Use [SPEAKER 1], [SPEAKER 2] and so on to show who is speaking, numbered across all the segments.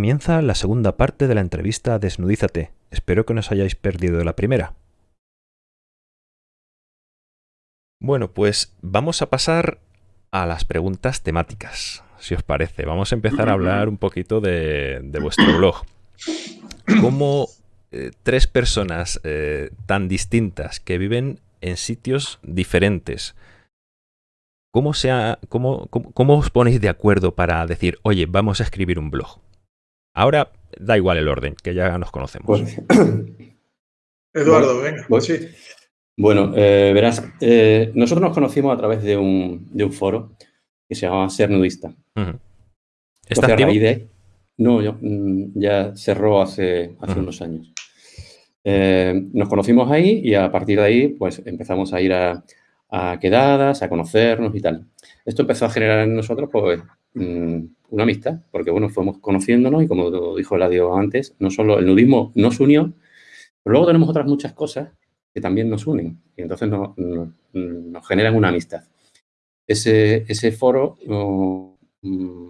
[SPEAKER 1] comienza la segunda parte de la entrevista Desnudízate. Espero que no os hayáis perdido la primera. Bueno, pues vamos a pasar a las preguntas temáticas, si os parece. Vamos a empezar a hablar un poquito de, vuestro blog. ¿Cómo eh, tres personas eh, tan distintas que viven en sitios diferentes, ¿cómo, sea, cómo, cómo, os ponéis de acuerdo para decir, oye, vamos a escribir un blog? Ahora da igual el orden, que ya nos conocemos.
[SPEAKER 2] Pues, Eduardo, venga. Pues, sí.
[SPEAKER 3] Bueno, eh, verás, eh, nosotros nos conocimos a través de un, de un, foro que se llamaba Ser Nudista.
[SPEAKER 1] ¿Está activo?
[SPEAKER 3] no, mm, ya cerró hace, hace unos años. Eh, nos conocimos ahí y a partir de ahí pues empezamos a ir a, quedadas, a conocernos y tal. Esto empezó a generar en nosotros pues mm, una amistad, porque bueno, fuimos conociéndonos y como dijo Eladio antes, no solo el nudismo nos unió, pero luego tenemos otras muchas cosas que también nos unen y entonces nos, generan una amistad. Ese, ese foro, mm,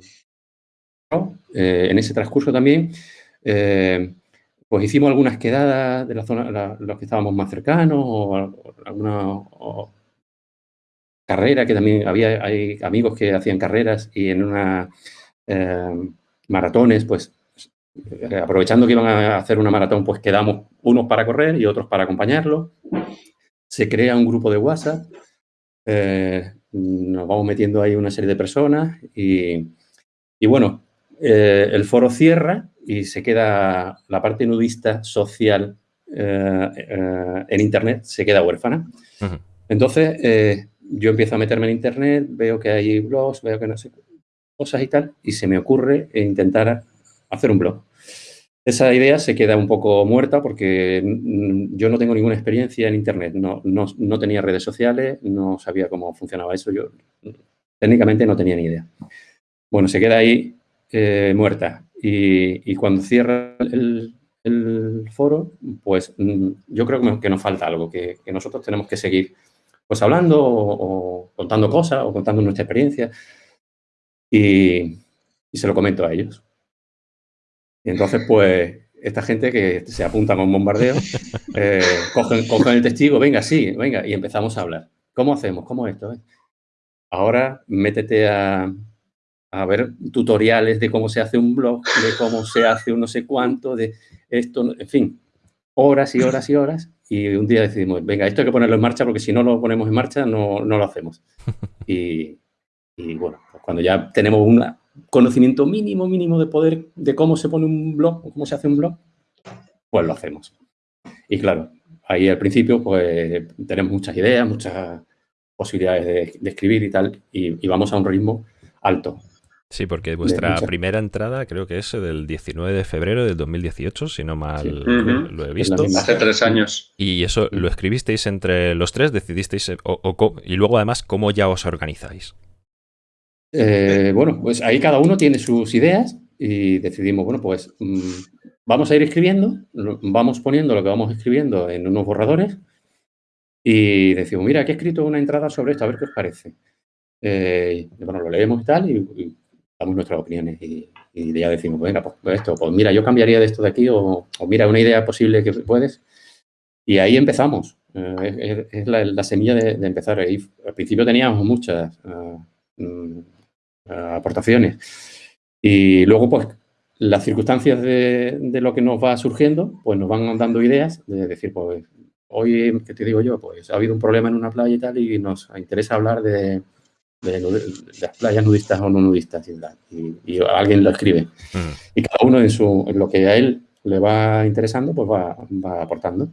[SPEAKER 3] eh, en ese transcurso también, eh, pues hicimos algunas quedadas de la zona, los que estábamos más cercanos o, alguna carrera que también había, hay amigos que hacían carreras y en una eh, maratones, pues eh, aprovechando que iban a hacer una maratón, pues quedamos unos para correr y otros para acompañarlos. Se crea un grupo de WhatsApp, eh, nos vamos metiendo ahí una serie de personas y, y bueno, el foro cierra y se queda la parte nudista social en Internet, se queda huérfana. Entonces, yo empiezo a meterme en Internet, veo que hay blogs, veo que no sé cosas y tal, y se me ocurre intentar hacer un blog. Esa idea se queda un poco muerta porque yo no tengo ninguna experiencia en Internet, no, no, tenía redes sociales, no sabía cómo funcionaba eso, yo técnicamente no tenía ni idea. Bueno, se queda ahí eh, muerta y, cuando cierra el, foro, pues yo creo que nos falta algo, que, nosotros tenemos que seguir pues hablando o contando cosas o contando nuestra experiencia y, se lo comento a ellos. Y entonces, pues, esta gente que se apunta con bombardeo, eh, cogen, el testigo, venga, sí, venga, y empezamos a hablar. ¿Cómo hacemos? ¿Cómo esto? Ahora métete a, a, ver tutoriales de cómo se hace un blog, de cómo se hace un no sé cuánto, de esto, en fin, horas y horas y horas. Y un día decidimos, venga, esto hay que ponerlo en marcha porque si no lo ponemos en marcha no, no lo hacemos. Y, y bueno, pues cuando ya tenemos un conocimiento mínimo, mínimo de poder de cómo se pone un blog o cómo se hace un blog, pues lo hacemos. Y claro, ahí al principio pues tenemos muchas ideas, muchas posibilidades de, escribir y tal, y, vamos a un ritmo alto.
[SPEAKER 1] Sí, porque vuestra primera entrada creo que es del 19 de febrero del 2018, si no mal lo he visto.
[SPEAKER 2] Hace tres años.
[SPEAKER 1] Y eso lo escribisteis entre los tres, decidisteis, y luego además, ¿cómo ya os organizáis?
[SPEAKER 3] Eh, bueno, pues ahí cada uno tiene sus ideas y decidimos, bueno, pues mm, vamos a ir escribiendo, vamos poniendo lo que vamos escribiendo en unos borradores y decimos, mira, aquí he escrito una entrada sobre esto, a ver qué os parece. Eh, bueno, lo leemos y tal y, damos nuestras opiniones y, ya decimos, venga, pues, pues, esto, pues mira, yo cambiaría de esto de aquí o, mira, una idea posible que puedes. Y ahí empezamos. Eh, es, la, semilla de, empezar. Ahí, al principio teníamos muchas mm, aportaciones. Y luego, pues, las circunstancias de, lo que nos va surgiendo, pues nos van dando ideas de decir, pues, hoy, ¿qué te digo yo? Pues ha habido un problema en una playa y tal y nos interesa hablar de, las playas nudistas o no nudistas y, alguien lo escribe. Mm. Y cada uno en, su, en lo que a él le va interesando, pues va, va aportando.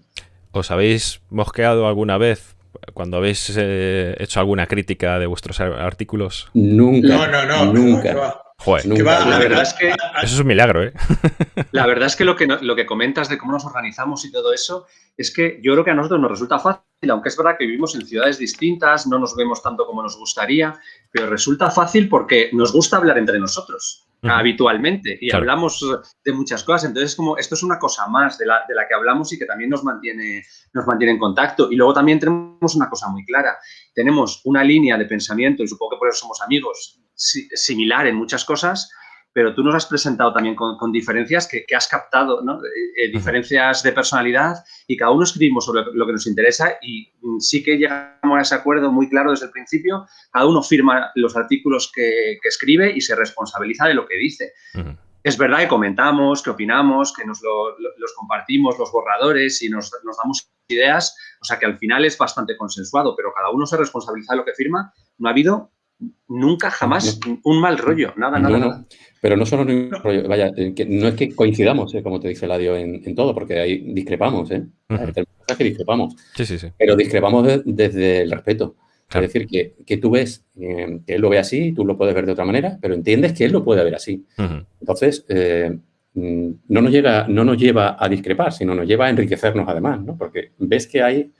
[SPEAKER 1] ¿Os habéis mosqueado alguna vez cuando habéis eh, hecho alguna crítica de vuestros artículos?
[SPEAKER 3] Nunca.
[SPEAKER 2] No, no, no.
[SPEAKER 3] Nunca.
[SPEAKER 1] Joder,
[SPEAKER 4] la verdad es que... Eso
[SPEAKER 1] es un milagro, ¿eh?
[SPEAKER 4] La verdad es que lo, que lo que comentas de cómo nos organizamos y todo eso, es que yo creo que a nosotros nos resulta fácil, aunque es verdad que vivimos en ciudades distintas, no nos vemos tanto como nos gustaría, pero resulta fácil porque nos gusta hablar entre nosotros habitualmente y hablamos de muchas cosas. Entonces, como esto es una cosa más de la, de la, que hablamos y que también nos mantiene, nos mantiene en contacto. Y luego también tenemos una cosa muy clara. Tenemos una línea de pensamiento, y supongo que por eso somos amigos, similar en muchas cosas, pero tú nos has presentado también con, diferencias que, has captado, ¿no? Eh, eh, diferencias de personalidad y cada uno escribimos sobre lo que nos interesa y mm, sí que llegamos a ese acuerdo muy claro desde el principio, cada uno firma los artículos que, escribe y se responsabiliza de lo que dice. Es verdad que comentamos, que opinamos, que nos los compartimos, los borradores y nos, nos damos ideas, o sea que al final es bastante consensuado, pero cada uno se responsabiliza de lo que firma. No ha habido nunca, jamás un mal rollo, nada, nada, nada.
[SPEAKER 3] Pero no solo un rollo, vaya, eh, que no es que coincidamos, eh, como te dice Ladio, en, en todo, porque ahí discrepamos, ¿eh? que discrepamos.
[SPEAKER 1] Sí, sí, sí.
[SPEAKER 3] Pero discrepamos desde el respeto. Es decir, que, que tú ves que él lo ve así, tú lo puedes ver de otra manera, pero entiendes que él lo puede ver así. Entonces, mm, no, nos llega, no nos lleva a discrepar, sino nos lleva a enriquecernos además, ¿no? Porque ves que hay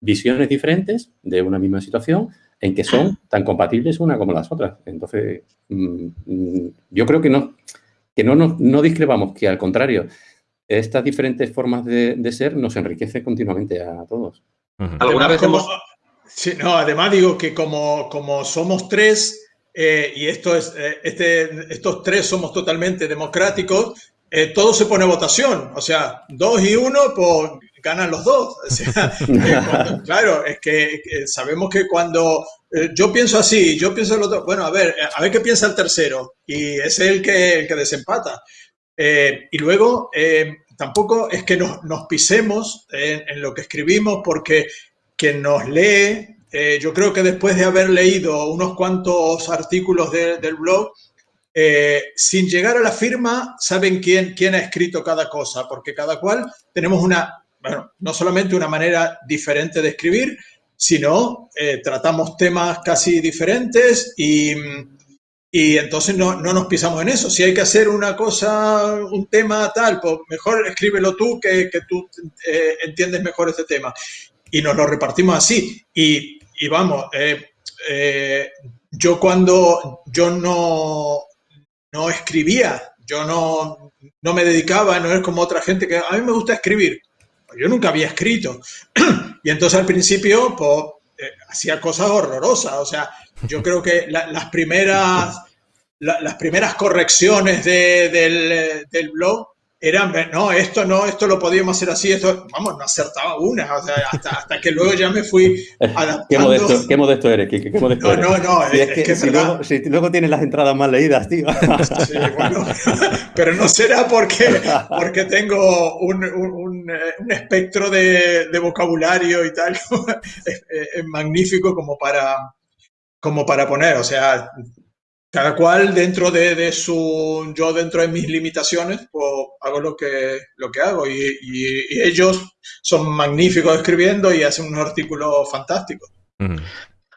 [SPEAKER 3] visiones diferentes de una misma situación en que son tan compatibles una como las otras. Entonces, mm, mm, yo creo que no, que no, no, discrepamos, que al contrario, estas diferentes formas de, ser nos enriquece continuamente a todos.
[SPEAKER 2] ¿Alguna vez hemos...? Sí, no, además digo que como, como somos tres eh, y esto es, eh, este, estos tres somos totalmente democráticos, eh, todo se pone a votación. O sea, dos y uno, pues ganan los dos. claro, es que sabemos que cuando eh, yo pienso así, yo pienso el otro, bueno, a ver, a ver qué piensa el tercero, y es el que, el que desempata. Eh, y luego, eh, tampoco es que nos, pisemos en, lo que escribimos, porque quien nos lee, yo creo que después de haber leído unos cuantos artículos del blog, sin llegar a la firma, saben quién, quién ha escrito cada cosa, porque cada cual tenemos una bueno, no solamente una manera diferente de escribir, sino eh, tratamos temas casi diferentes y, y entonces no, no, nos pisamos en eso. Si hay que hacer una cosa, un tema tal, pues mejor escríbelo tú que, que tú eh, entiendes mejor este tema. Y nos lo repartimos así. Y, y vamos, eh, yo cuando yo no, no escribía, yo no, no me dedicaba, no es como otra gente que a mí me gusta escribir yo nunca había escrito. y entonces al principio, pues, eh, hacía cosas horrorosas. O sea, yo creo que las primeras, las primeras correcciones del, del blog eran, no, esto no, esto lo podíamos hacer así, esto, vamos, no acertaba una, o sea, hasta, hasta que luego ya me fui adaptando.
[SPEAKER 3] Qué modesto, qué modesto eres, Kike, qué modesto
[SPEAKER 2] No, no, no,
[SPEAKER 3] es, que, si, luego, si, luego, tienes las entradas más leídas, tío.
[SPEAKER 2] Sí, bueno, pero no será porque, porque tengo un, un, un espectro de, de, vocabulario y tal, es, es magnífico como para, como para poner, o sea, cada cual dentro de, su, yo dentro de mis limitaciones, pues hago lo que, lo que hago. Y, ellos son magníficos escribiendo y hacen unos artículos fantásticos.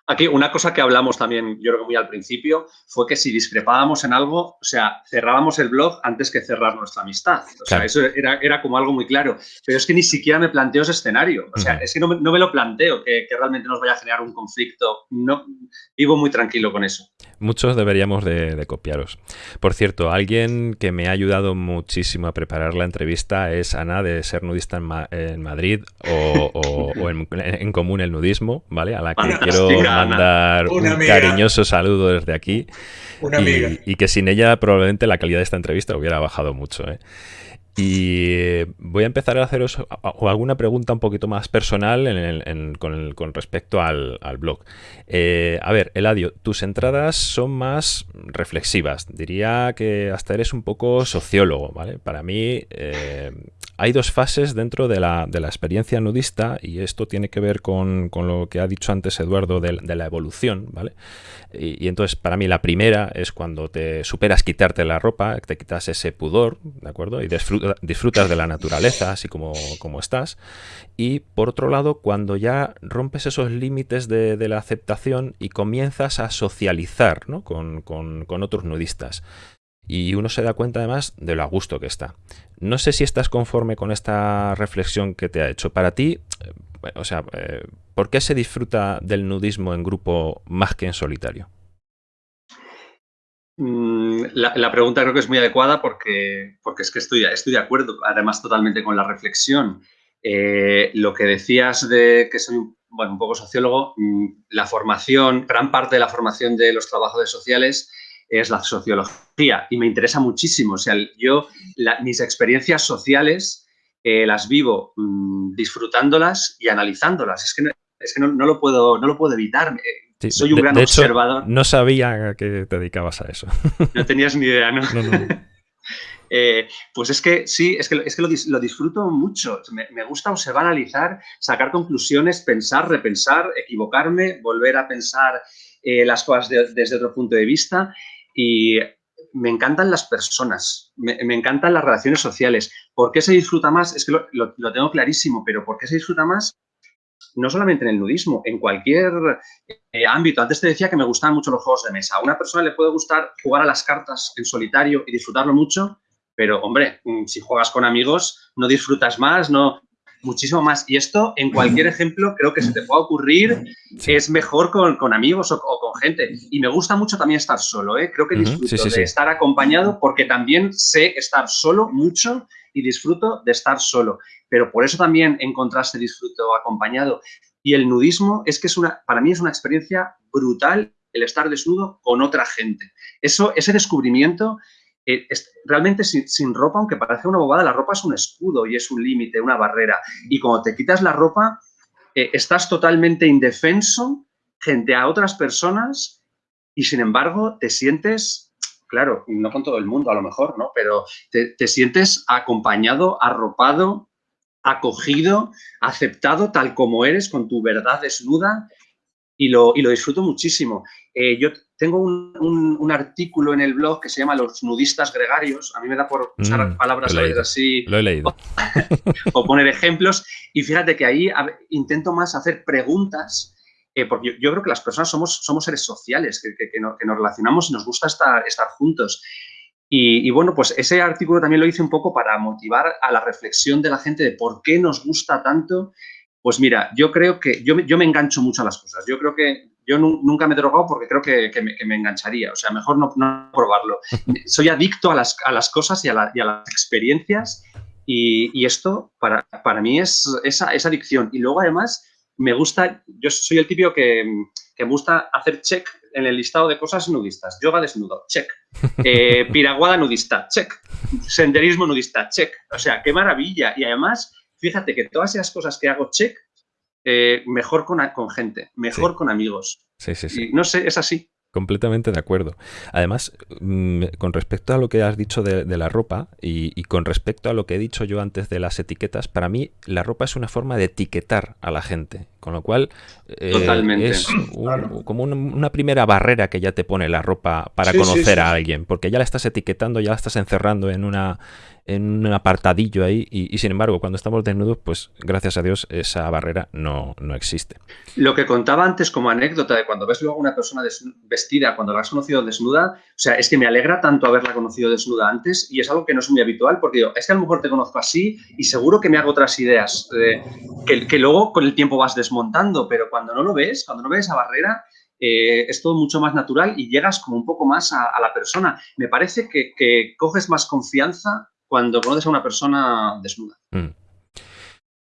[SPEAKER 4] Aquí una cosa que hablamos también, yo creo que muy al principio, fue que si discrepábamos en algo, o sea, cerrábamos el blog antes que cerrar nuestra amistad. O sea, eso era, era, como algo muy claro. Pero es que ni siquiera me planteo ese escenario. O sea, es que no, no, me lo planteo que, que, realmente nos vaya a generar un conflicto. No, vivo muy tranquilo con eso.
[SPEAKER 1] Muchos deberíamos de, copiaros. Por cierto, alguien que me ha ayudado muchísimo a preparar la entrevista es Ana de Ser Nudista en, Madrid o, en, común el nudismo, ¿vale? A la que quiero mandar un cariñoso saludo desde aquí.
[SPEAKER 2] Una amiga.
[SPEAKER 1] Y, que sin ella probablemente la calidad de esta entrevista hubiera bajado mucho, ¿eh? Y voy a empezar a haceros alguna pregunta un poquito más personal con, respecto al, blog. Eh, a ver, Eladio, tus entradas son más reflexivas. Diría que hasta eres un poco sociólogo, ¿vale? Para mí eh, hay dos fases dentro de la, experiencia nudista y esto tiene que ver con, lo que ha dicho antes Eduardo de, la evolución, ¿vale? Y, entonces para mí la primera es cuando te superas quitarte la ropa, te quitas ese pudor, ¿de acuerdo? Y disfrutas de la naturaleza así como, como estás. Y por otro lado, cuando ya rompes esos límites de, la aceptación y comienzas a socializar con, con otros nudistas y uno se da cuenta además de lo a gusto que está. No sé si estás conforme con esta reflexión que te ha hecho. Para ti, eh, o sea, eh, ¿por qué se disfruta del nudismo en grupo más que en solitario?
[SPEAKER 4] Mm, la, pregunta creo que es muy adecuada porque, porque es que estoy, estoy de acuerdo, además totalmente con la reflexión. Eh, lo que decías de que soy bueno, un poco sociólogo, mm, la formación, gran parte de la formación de los trabajadores sociales es la sociología y me interesa muchísimo. O sea, yo, mis experiencias sociales eh, las vivo mm, disfrutándolas y analizándolas. Es que no, es que no, lo, puedo, no lo puedo evitar. Soy un gran observador.
[SPEAKER 1] no sabía que te dedicabas a eso.
[SPEAKER 4] No tenías ni idea, ¿no? Eh, pues es que sí, es que, es que lo, disfruto mucho. Me, gusta observar, analizar, sacar conclusiones, pensar, repensar, equivocarme, volver a pensar eh, las cosas desde otro punto de vista. Y me encantan las personas, me, encantan las relaciones sociales. ¿Por qué se disfruta más? Es que lo, tengo clarísimo, pero ¿por qué se disfruta más? No solamente en el nudismo, en cualquier eh, ámbito. Antes te decía que me gustaban mucho los juegos de mesa. A una persona le puede gustar jugar a las cartas en solitario y disfrutarlo mucho, pero hombre, mm, si juegas con amigos no disfrutas más, no, muchísimo más. Y esto, en cualquier ejemplo, creo que se te puede ocurrir, es mejor con, amigos o, con gente. Y me gusta mucho también estar solo, ¿eh? Creo que disfruto de estar acompañado porque también sé estar solo mucho y disfruto de estar solo. Pero por eso también en contraste disfruto acompañado. Y el nudismo es que es una, para mí es una experiencia brutal el estar desnudo con otra gente. Eso, ese descubrimiento eh, realmente sin, ropa, aunque parece una bobada, la ropa es un escudo y es un límite, una barrera. Y cuando te quitas la ropa, eh, estás totalmente indefenso frente a otras personas y sin embargo te sientes, claro, no con todo el mundo a lo mejor, ¿no? Pero te, te sientes acompañado, arropado, acogido, aceptado tal como eres, con tu verdad desnuda y lo, y lo disfruto muchísimo. Eh, yo tengo un, artículo en el blog que se llama Los nudistas gregarios. A mí me da por usar
[SPEAKER 1] mm,
[SPEAKER 4] palabras así.
[SPEAKER 1] Lo he leído.
[SPEAKER 4] O, poner ejemplos. Y fíjate que ahí intento más hacer preguntas, eh, porque yo, creo que las personas somos, somos seres sociales, que, nos relacionamos y nos gusta estar, estar juntos. Y, y, bueno, pues ese artículo también lo hice un poco para motivar a la reflexión de la gente de por qué nos gusta tanto pues mira, yo creo que yo, yo me engancho mucho a las cosas. Yo creo que yo nunca me he drogado porque creo que, me, engancharía. O sea, mejor no, probarlo. Soy adicto a las, cosas y a, las experiencias y, esto para, para, mí es esa, esa adicción. Y luego además me gusta, yo soy el típico que, me gusta hacer check en el listado de cosas nudistas. Yoga desnudo, check. Eh, piraguada nudista, check. Senderismo nudista, check. O sea, qué maravilla. Y además fíjate que todas esas cosas que hago check, eh, mejor con, con, gente, mejor con amigos.
[SPEAKER 1] Sí, sí, sí.
[SPEAKER 4] no sé, es así.
[SPEAKER 1] Completamente de acuerdo. Además, mm, con respecto a lo que has dicho de, la ropa y, con respecto a lo que he dicho yo antes de las etiquetas, para mí la ropa es una forma de etiquetar a la gente, con lo cual
[SPEAKER 4] eh, es
[SPEAKER 1] como una, primera barrera que ya te pone la ropa para conocer a alguien, porque ya la estás etiquetando, ya la estás encerrando en una, en un apartadillo ahí y, sin embargo cuando estamos desnudos, pues gracias a Dios esa barrera no, no, existe.
[SPEAKER 4] Lo que contaba antes como anécdota de cuando ves luego a una persona vestida, cuando la has conocido desnuda, o sea, es que me alegra tanto haberla conocido desnuda antes y es algo que no es muy habitual porque digo, es que a lo mejor te conozco así y seguro que me hago otras ideas eh, que, luego con el tiempo vas desmontando, pero cuando no lo ves, cuando no ves esa barrera, eh, es todo mucho más natural y llegas como un poco más a, la persona. Me parece que coges más confianza cuando conoces a una persona desnuda. Mm.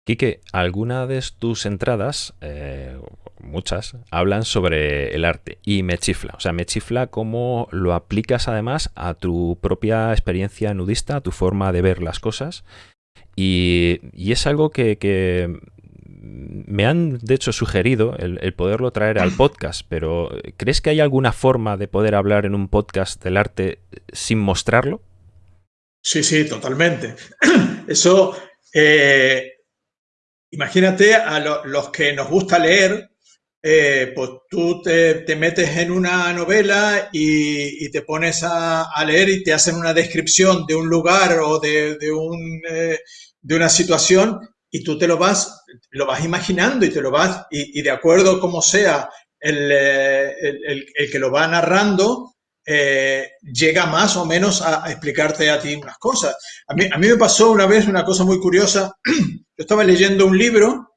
[SPEAKER 1] Quique, alguna de tus entradas, eh, muchas, hablan sobre el arte y me chifla. O sea, me chifla cómo lo aplicas además a tu propia experiencia nudista, a tu forma de ver las cosas. Y, es algo que, me han de hecho sugerido el, el, poderlo traer al podcast, pero ¿crees que hay alguna forma de poder hablar en un podcast del arte sin mostrarlo?
[SPEAKER 2] Sí, sí, totalmente. Eso, eh, imagínate a los que nos gusta leer, eh, pues tú te, metes en una novela y, te pones a, leer y te hacen una descripción de un lugar o de, un, eh, de una situación y tú te lo vas, lo vas imaginando y te lo vas, y, de acuerdo como sea el, el, el que lo va narrando, eh, llega más o menos a, explicarte a ti unas cosas. A mí, a mí, me pasó una vez una cosa muy curiosa. Yo estaba leyendo un libro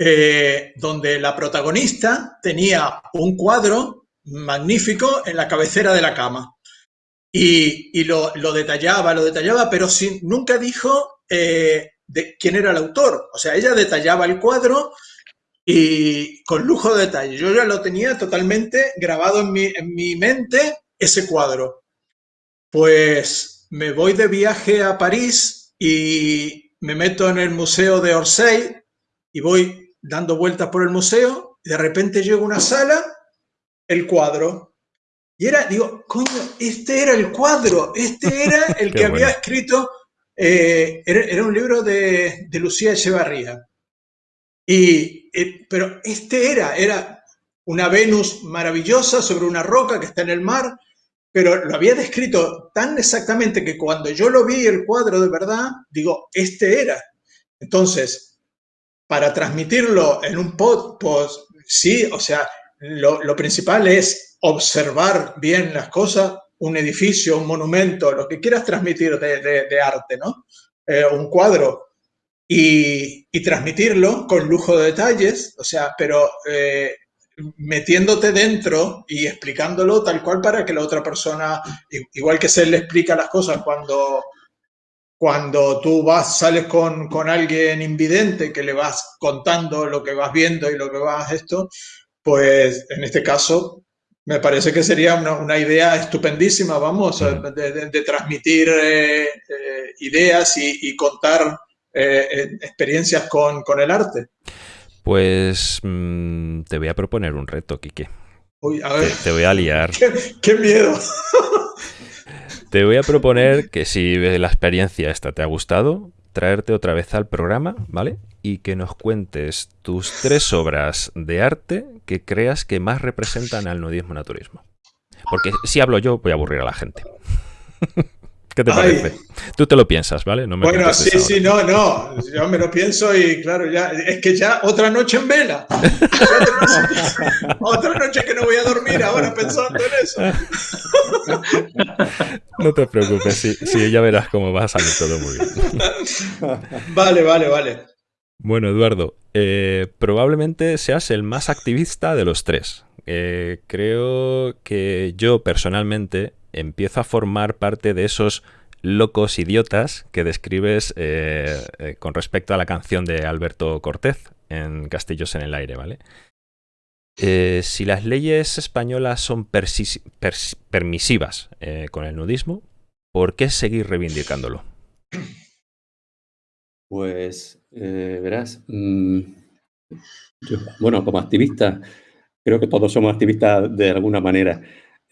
[SPEAKER 2] eh, donde la protagonista tenía un cuadro magnífico en la cabecera de la cama. Y, lo, detallaba, lo detallaba, pero sin, nunca dijo eh, de quién era el autor. O sea, ella detallaba el cuadro y con lujo de detalle. Yo ya lo tenía totalmente grabado en mi, en mi mente ese cuadro. Pues me voy de viaje a París y me meto en el Museo de Orsay y voy dando vueltas por el museo y de repente llego a una sala, el cuadro. Y era, digo, coño, este era el cuadro, este era el que había escrito, eh, era, un libro de, Lucía Echevarría. Y, eh, pero este era, era una Venus maravillosa sobre una roca que está en el mar, pero lo había descrito tan exactamente que cuando yo lo vi el cuadro de verdad, digo, este era. Entonces, para transmitirlo en un pod, pues sí, o sea, lo, principal es observar bien las cosas, un edificio, un monumento, lo que quieras transmitir de, arte, ¿no? Eh, un cuadro, y, transmitirlo con lujo de detalles, o sea, pero eh, metiéndote dentro y explicándolo tal cual para que la otra persona, igual que se le explica las cosas cuando, cuando tú vas, sales con, con alguien invidente que le vas contando lo que vas viendo y lo que vas esto, pues en este caso me parece que sería una, idea estupendísima, vamos, de, transmitir eh, eh, ideas y, contar eh, experiencias con, con el arte.
[SPEAKER 1] Pues mm, te voy a proponer un reto, Quique. Te, voy a liar.
[SPEAKER 2] ¡Qué, miedo!
[SPEAKER 1] te voy a proponer que si la experiencia esta te ha gustado, traerte otra vez al programa, ¿vale? Y que nos cuentes tus tres obras de arte que creas que más representan al nudismo naturismo. Porque si hablo yo, voy a aburrir a la gente. ¿Qué te parece? Tú te lo piensas, ¿vale?
[SPEAKER 2] bueno, sí, sí, no, no. Yo me lo pienso y claro, ya es que ya otra noche en vela. otra noche que no voy a dormir ahora pensando en eso.
[SPEAKER 1] no te preocupes, sí, ya verás cómo va a salir todo muy bien.
[SPEAKER 2] vale, vale, vale.
[SPEAKER 1] Bueno, Eduardo, eh, probablemente seas el más activista de los tres. Eh, creo que yo personalmente empiezo a formar parte de esos locos idiotas que describes eh, eh, con respecto a la canción de Alberto Cortés en Castillos en el Aire, ¿vale? Eh, si las leyes españolas son permisivas con el nudismo, ¿por qué seguir reivindicándolo?
[SPEAKER 3] Pues, verás, mm, bueno, como activista, creo que todos somos activistas de alguna manera.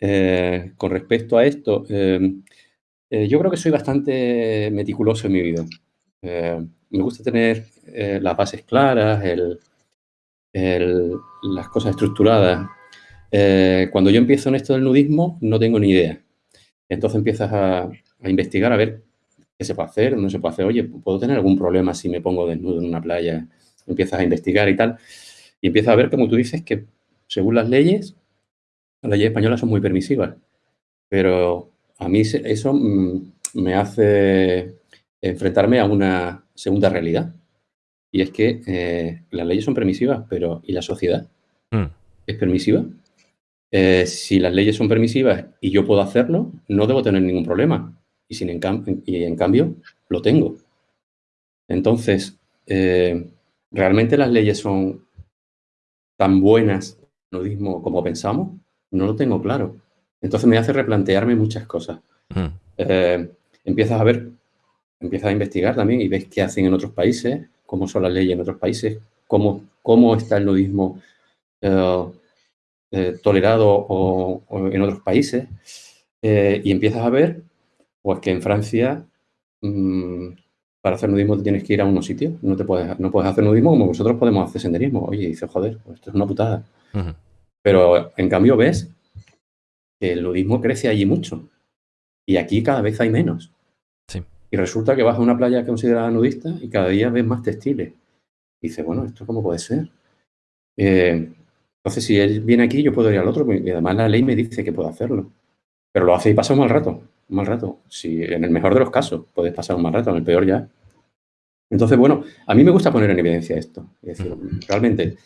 [SPEAKER 3] Eh, con respecto a esto, em, eh, yo creo que soy bastante meticuloso en mi vida. Eh, me gusta tener las bases claras, las cosas estructuradas. cuando yo empiezo en esto del nudismo, no tengo ni idea. Entonces empiezas a, a, investigar a ver qué se puede hacer, no se puede hacer. Oye, ¿puedo tener algún problema si me pongo desnudo en una playa? Empiezas a investigar y tal. Y empiezas a ver, como tú dices, que según las leyes, las leyes españolas son muy permisivas, pero a mí eso mm, me hace enfrentarme a una segunda realidad. Y es que eh, las leyes son permisivas, pero ¿y la sociedad? Mm. ¿Es permisiva? Eh, si las leyes son permisivas y yo puedo hacerlo, no debo tener ningún problema. Y, sin en, y en cambio, lo tengo. Entonces, eh, ¿realmente las leyes son tan buenas como pensamos? No lo tengo claro. Entonces me hace replantearme muchas cosas. Hmm. Eh, empiezas a ver, empiezas a investigar también y ves qué hacen en otros países, cómo son las leyes en otros países, cómo, cómo está el nudismo eh, eh, tolerado o, en otros países. y empiezas a ver pues que en Francia mm, para hacer nudismo tienes que ir a unos sitios. No, te puedes, no puedes hacer nudismo como nosotros podemos hacer senderismo. Oye, dices, joder, pues esto es una putada. Pero en cambio ves que el nudismo crece allí mucho y aquí cada vez hay menos. Y resulta que vas a una playa considerada nudista y cada día ves más textiles. Y dices, bueno, ¿esto cómo puede ser? Eh, entonces, si él viene aquí, yo puedo ir al otro, y además la ley me dice que puedo hacerlo. Pero lo hace y pasa un mal rato, un mal rato. Si en el mejor de los casos puedes pasar un mal rato, en el peor ya. Entonces, bueno, a mí me gusta poner en evidencia esto. Es decir, realmente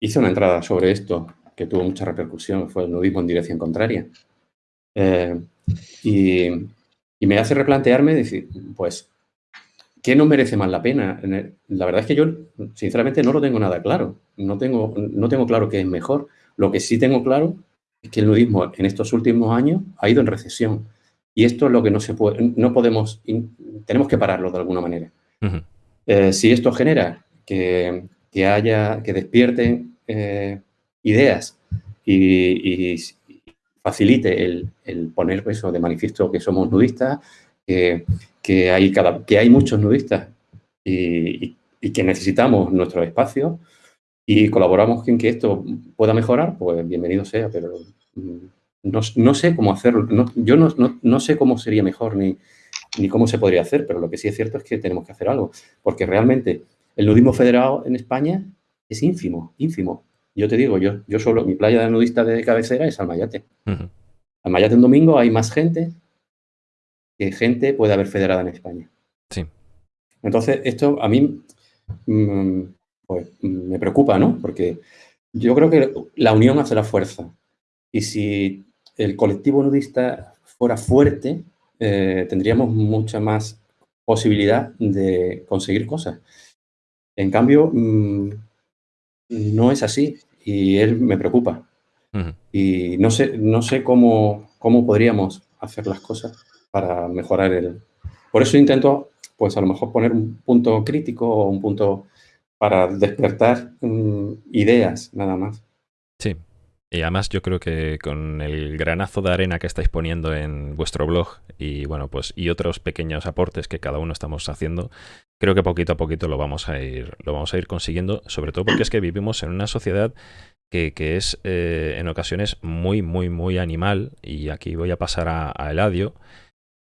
[SPEAKER 3] hice una entrada sobre esto que tuvo mucha repercusión, fue el nudismo en dirección contraria. Eh, y, me hace replantearme, decir, pues, ¿qué no merece más la pena? La verdad es que yo, sinceramente, no lo tengo nada claro. No tengo, no tengo claro qué es mejor. Lo que sí tengo claro es que el nudismo en estos últimos años ha ido en recesión. Y esto es lo que no se puede, no podemos, tenemos que pararlo de alguna manera. Eh, si esto genera que, haya, que despierten eh, ideas y, facilite el, poner eso de manifiesto que somos nudistas, que, hay, cada, que hay muchos nudistas y, que necesitamos nuestro espacio y colaboramos en que esto pueda mejorar, pues bienvenido sea, pero mm, no, sé cómo hacerlo. yo no, sé cómo sería mejor ni, ni cómo se podría hacer, pero lo que sí es cierto es que tenemos que hacer algo, porque realmente el nudismo federado en España es ínfimo, ínfimo. Yo te digo, yo, yo solo, mi playa de nudista de cabecera es Almayate. Almayate un domingo hay más gente que gente puede haber federada en España.
[SPEAKER 1] Sí.
[SPEAKER 3] Entonces, esto a mí mm, pues, me preocupa, ¿no? Porque yo creo que la unión hace la fuerza. Y si el colectivo nudista fuera fuerte, eh, tendríamos mucha más posibilidad de conseguir cosas. En cambio, mm, no es así y él me preocupa. Y no sé, no sé cómo, cómo podríamos hacer las cosas para mejorar el... Por eso intento, pues a lo mejor poner un punto crítico o un punto para despertar mm, ideas, nada más.
[SPEAKER 1] Sí, y además yo creo que con el granazo de arena que estáis poniendo en vuestro blog y bueno, pues y otros pequeños aportes que cada uno estamos haciendo, creo que poquito a poquito lo vamos a ir, lo vamos a ir consiguiendo, sobre todo porque es que vivimos en una sociedad que, es eh, en ocasiones muy, muy, muy animal, y aquí voy a pasar a, a Eladio,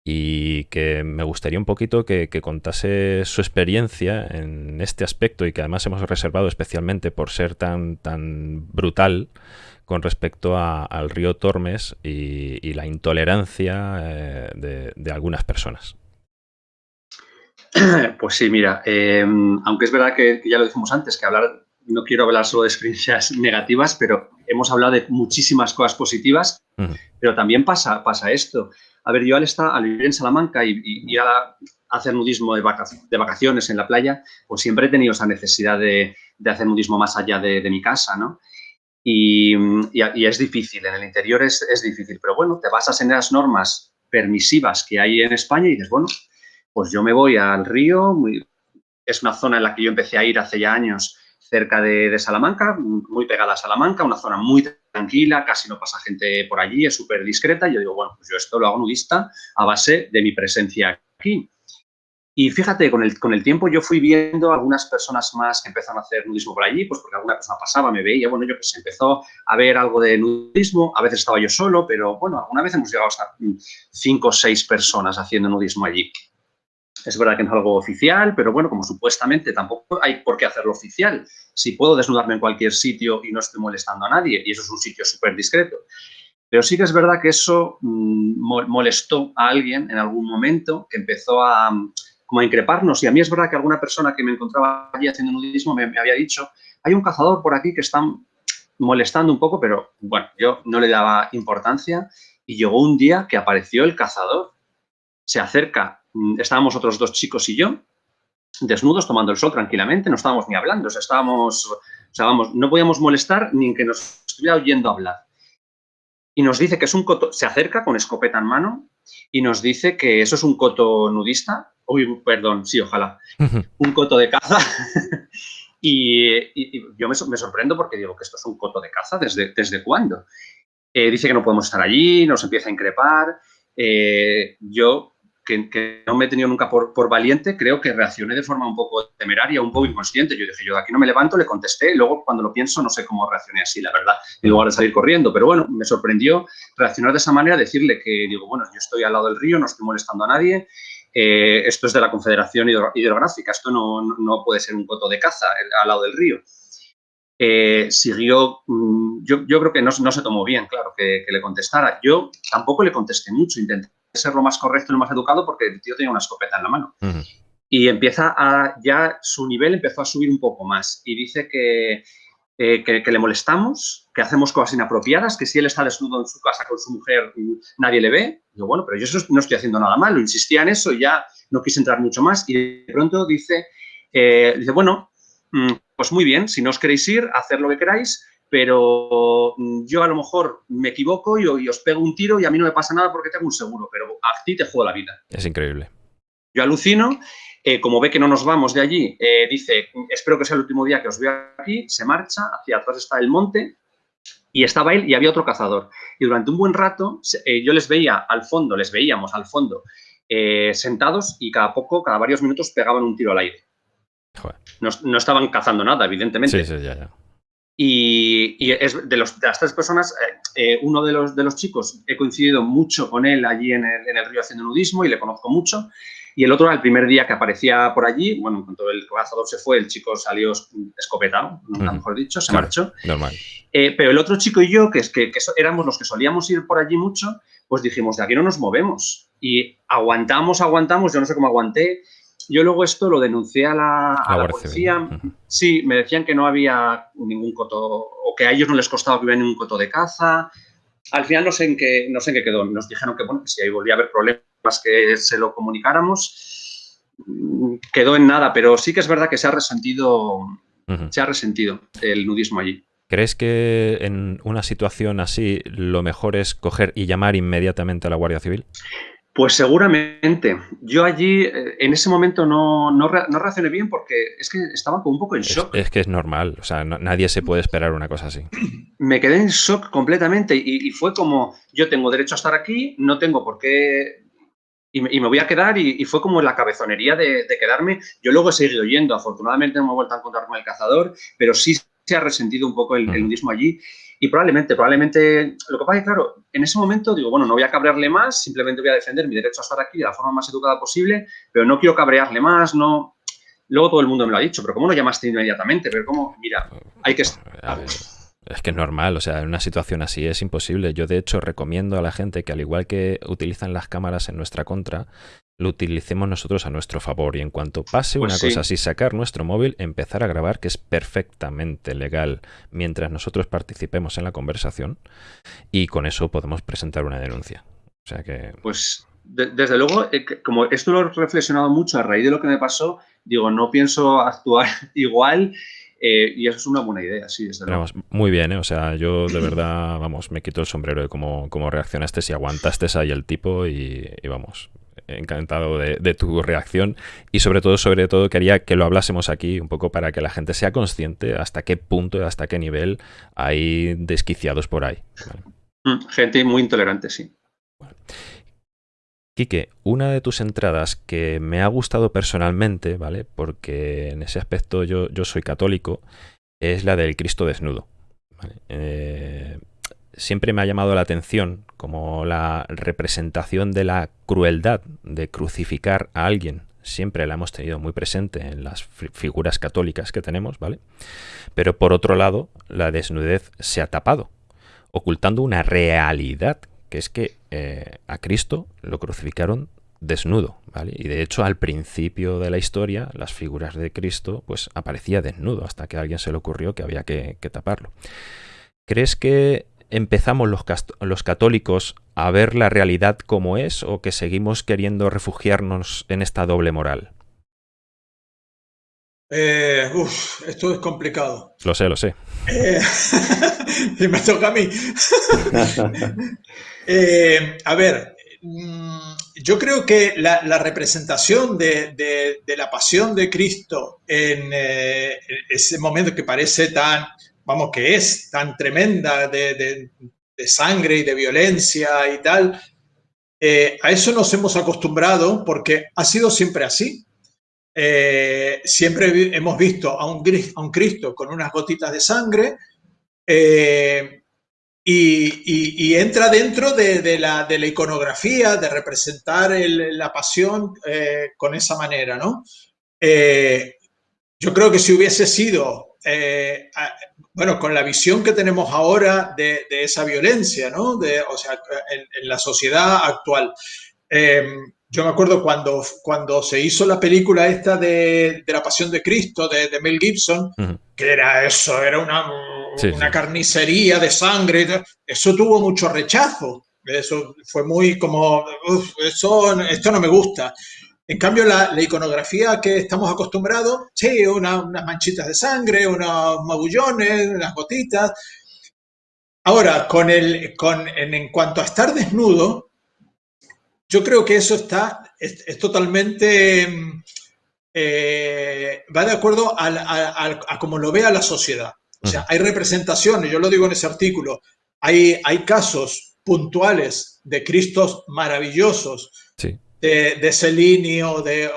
[SPEAKER 1] y que me gustaría un poquito que, contase su experiencia en este aspecto y que además hemos reservado especialmente por ser tan, tan brutal con respecto al río Tormes y, la intolerancia eh, de, algunas personas.
[SPEAKER 4] Pues sí, mira, em, aunque es verdad que, ya lo dijimos antes, que hablar, no quiero hablar solo de experiencias negativas, pero hemos hablado de muchísimas cosas positivas, pero también pasa, pasa esto. A ver, yo al, estar, al vivir en Salamanca y, y, a hacer nudismo de, vacaciones en la playa, pues siempre he tenido esa necesidad de, hacer nudismo más allá de, mi casa, ¿no? Y, es difícil, en el interior es, difícil, pero bueno, te basas en las normas permisivas que hay en España y dices, bueno, pues yo me voy al río, es una zona en la que yo empecé a ir hace ya años cerca de, Salamanca, muy pegada a Salamanca, una zona muy tranquila, casi no pasa gente por allí, es súper discreta. Y yo digo, bueno, pues yo esto lo hago nudista a base de mi presencia aquí. Y fíjate, con el, con el tiempo yo fui viendo algunas personas más que empezaron a hacer nudismo por allí, pues porque alguna persona pasaba, me veía, bueno, yo pues empezó a ver algo de nudismo, a veces estaba yo solo, pero bueno, alguna vez hemos llegado hasta cinco o seis personas haciendo nudismo allí. Es verdad que no es algo oficial, pero bueno, como supuestamente tampoco hay por qué hacerlo oficial. Si puedo desnudarme en cualquier sitio y no estoy molestando a nadie, y eso es un sitio súper discreto. Pero sí que es verdad que eso mm, molestó a alguien en algún momento que empezó a, como a increparnos. Y a mí es verdad que alguna persona que me encontraba allí haciendo nudismo me, había dicho, hay un cazador por aquí que está molestando un poco, pero bueno, yo no le daba importancia. Y llegó un día que apareció el cazador. Se acerca Mm, estábamos otros dos chicos y yo, desnudos, tomando el sol tranquilamente, no estábamos ni hablando, o sea, estábamos, no podíamos molestar ni que nos estuviera oyendo hablar. Y nos dice que es un coto, se acerca con escopeta en mano y nos dice que eso es un coto nudista, uy, perdón, sí, ojalá, un coto de caza. y, yo me, sorprendo porque digo que esto es un coto de caza, ¿desde, desde cuándo? Eh, dice que no podemos estar allí, nos empieza a increpar. Eh, yo que, no me he tenido nunca por, por, valiente, creo que reaccioné de forma un poco temeraria, un poco inconsciente. Yo dije, yo de aquí no me levanto, le contesté, y luego cuando lo pienso no sé cómo reaccioné así, la verdad, en lugar de salir corriendo. Pero bueno, me sorprendió reaccionar de esa manera, decirle que, digo, bueno, yo estoy al lado del río, no estoy molestando a nadie, eh, esto es de la Confederación Hidrográfica, esto no, no, puede ser un coto de caza al lado del río. Eh, siguió, mm, yo, yo, creo que no, no, se tomó bien, claro, que, que le contestara. Yo tampoco le contesté mucho, intenté ser lo más correcto y lo más educado porque el tío tenía una escopeta en la mano. Y empieza a, ya su nivel empezó a subir un poco más y dice que, eh, que, le molestamos, que hacemos cosas inapropiadas, que si él está desnudo en su casa con su mujer nadie le ve. Digo, bueno, pero yo eso no estoy haciendo nada malo, insistía en eso y ya no quise entrar mucho más y de pronto dice, eh, dice bueno, mm, pues muy bien, si no os queréis ir, hacer lo que queráis, pero mm, yo a lo mejor me equivoco y, os pego un tiro y a mí no me pasa nada porque tengo un seguro, pero a ti te juego la vida.
[SPEAKER 1] Es increíble.
[SPEAKER 4] Yo alucino, eh, como ve que no nos vamos de allí, eh, dice, espero que sea el último día que os veo aquí, se marcha, hacia atrás está el monte, y estaba él y había otro cazador. Y durante un buen rato eh, yo les veía al fondo, les veíamos al fondo, sentados y cada poco, cada varios minutos pegaban un tiro al aire. No, estaban cazando nada, evidentemente.
[SPEAKER 1] Sí, sí, ya, ya.
[SPEAKER 4] Y, es de, los, de, las tres personas, eh, eh, uno de los, de los chicos, he coincidido mucho con él allí en el, en el, río haciendo nudismo y le conozco mucho. Y el otro, el primer día que aparecía por allí, bueno, en cuanto el cazador se fue, el chico salió escopetado, mejor dicho, se marchó.
[SPEAKER 1] Normal.
[SPEAKER 4] Eh, pero el otro chico y yo, que, es que, que, éramos los que solíamos ir por allí mucho, pues dijimos, de aquí no nos movemos. Y aguantamos, aguantamos, yo no sé cómo aguanté, yo luego esto lo denuncié a la, policía. Sí, me decían que no había ningún coto, o que a ellos no les costaba que hubiera ningún coto de caza. Al final no sé en qué, no sé en qué quedó. Nos dijeron que, bueno, si ahí volvía a haber problemas que se lo comunicáramos, mm, quedó en nada, pero sí que es verdad que se ha resentido, se ha resentido el nudismo allí.
[SPEAKER 1] ¿Crees que en una situación así lo mejor es coger y llamar inmediatamente a la Guardia Civil?
[SPEAKER 4] Pues seguramente. Yo allí, eh, en ese momento, no, no, reaccioné bien porque es que estaba como un poco en shock.
[SPEAKER 1] Es, que es normal, o sea, nadie se puede esperar una cosa así.
[SPEAKER 4] Me quedé en shock completamente y, fue como, yo tengo derecho a estar aquí, no tengo por qué... Y me, voy a quedar y, fue como la cabezonería de, quedarme. Yo luego he seguido yendo, afortunadamente no me he vuelto a encontrar con el cazador, pero sí se ha resentido un poco el, el nudismo allí y probablemente, probablemente, lo que pasa es que, claro, en ese momento digo, bueno, no voy a cabrearle más, simplemente voy a defender mi derecho a estar aquí de la forma más educada posible, pero no quiero cabrearle más, no... Luego todo el mundo me lo ha dicho, pero ¿cómo lo llamaste inmediatamente? Pero ¿cómo? Mira, hay que...
[SPEAKER 1] Es que es normal, o sea, en una situación así es imposible. Yo, de hecho, recomiendo a la gente que, al igual que utilizan las cámaras en nuestra contra, lo utilicemos nosotros a nuestro favor y en cuanto pase pues una cosa así, sacar nuestro móvil, empezar a grabar, que es perfectamente legal mientras nosotros participemos en la conversación y con eso podemos presentar una denuncia. O sea que...
[SPEAKER 4] Pues desde luego, eh, como esto lo he reflexionado mucho a raíz de lo que me pasó, digo, no pienso actuar igual eh, y eso es una buena idea, sí, desde luego.
[SPEAKER 1] muy bien, ¿eh? o sea, yo de verdad, vamos, me quito el sombrero de cómo, cómo reaccionaste, si aguantaste ahí el tipo y vamos, encantado de, tu reacción y sobre todo, sobre todo quería que lo hablásemos aquí un poco para que la gente sea consciente hasta qué punto, hasta qué nivel hay desquiciados por ahí.
[SPEAKER 4] Mm, gente muy intolerante, sí.
[SPEAKER 1] Quique, una de tus entradas que me ha gustado personalmente, ¿vale? Porque en ese aspecto yo, yo soy católico, es la del Cristo desnudo. Eh, siempre me ha llamado la atención como la representación de la crueldad de crucificar a alguien. Siempre la hemos tenido muy presente en las figuras católicas que tenemos, ¿vale? Pero por otro lado, la desnudez se ha tapado, ocultando una realidad, que es que eh, a Cristo lo crucificaron desnudo, ¿vale? Y de hecho al principio de la historia las figuras de Cristo pues aparecía desnudo hasta que a alguien se le ocurrió que había que, que taparlo. ¿Crees que empezamos los, los, católicos a ver la realidad como es o que seguimos queriendo refugiarnos en esta doble moral?
[SPEAKER 2] Eh, uf, esto es complicado.
[SPEAKER 1] Lo sé, lo sé.
[SPEAKER 2] Eh, y me toca a mí. eh, a ver, mm, yo creo que la, la representación de, de, de, la pasión de Cristo en eh, ese momento que parece tan vamos, que es tan tremenda de, sangre y de violencia y tal, eh, a eso nos hemos acostumbrado porque ha sido siempre así. Eh, siempre hemos visto a un, a un, Cristo con unas gotitas de sangre eh, y, entra dentro de, la, de, la, iconografía, de representar la pasión con esa manera, ¿no? yo creo que si hubiese sido bueno, con la visión que tenemos ahora de, esa violencia, ¿no? De, o sea, en, la sociedad actual. Em, yo me acuerdo cuando, cuando se hizo la película esta de, la Pasión de Cristo, de, Mel Gibson, que era eso, era una, una carnicería de sangre, eso tuvo mucho rechazo. Eso fue muy como, eso, esto no me gusta. En cambio, la, iconografía que estamos acostumbrados, sí, unas manchitas de sangre, unos magullones, unas gotitas. Ahora, con el, con, en, cuanto a estar desnudo, yo creo que eso está, es, totalmente, eh, va de acuerdo a, a, como lo vea la sociedad. O sea, hay representaciones, yo lo digo en ese artículo, hay, hay casos puntuales de Cristos maravillosos de, de Cellini o, de,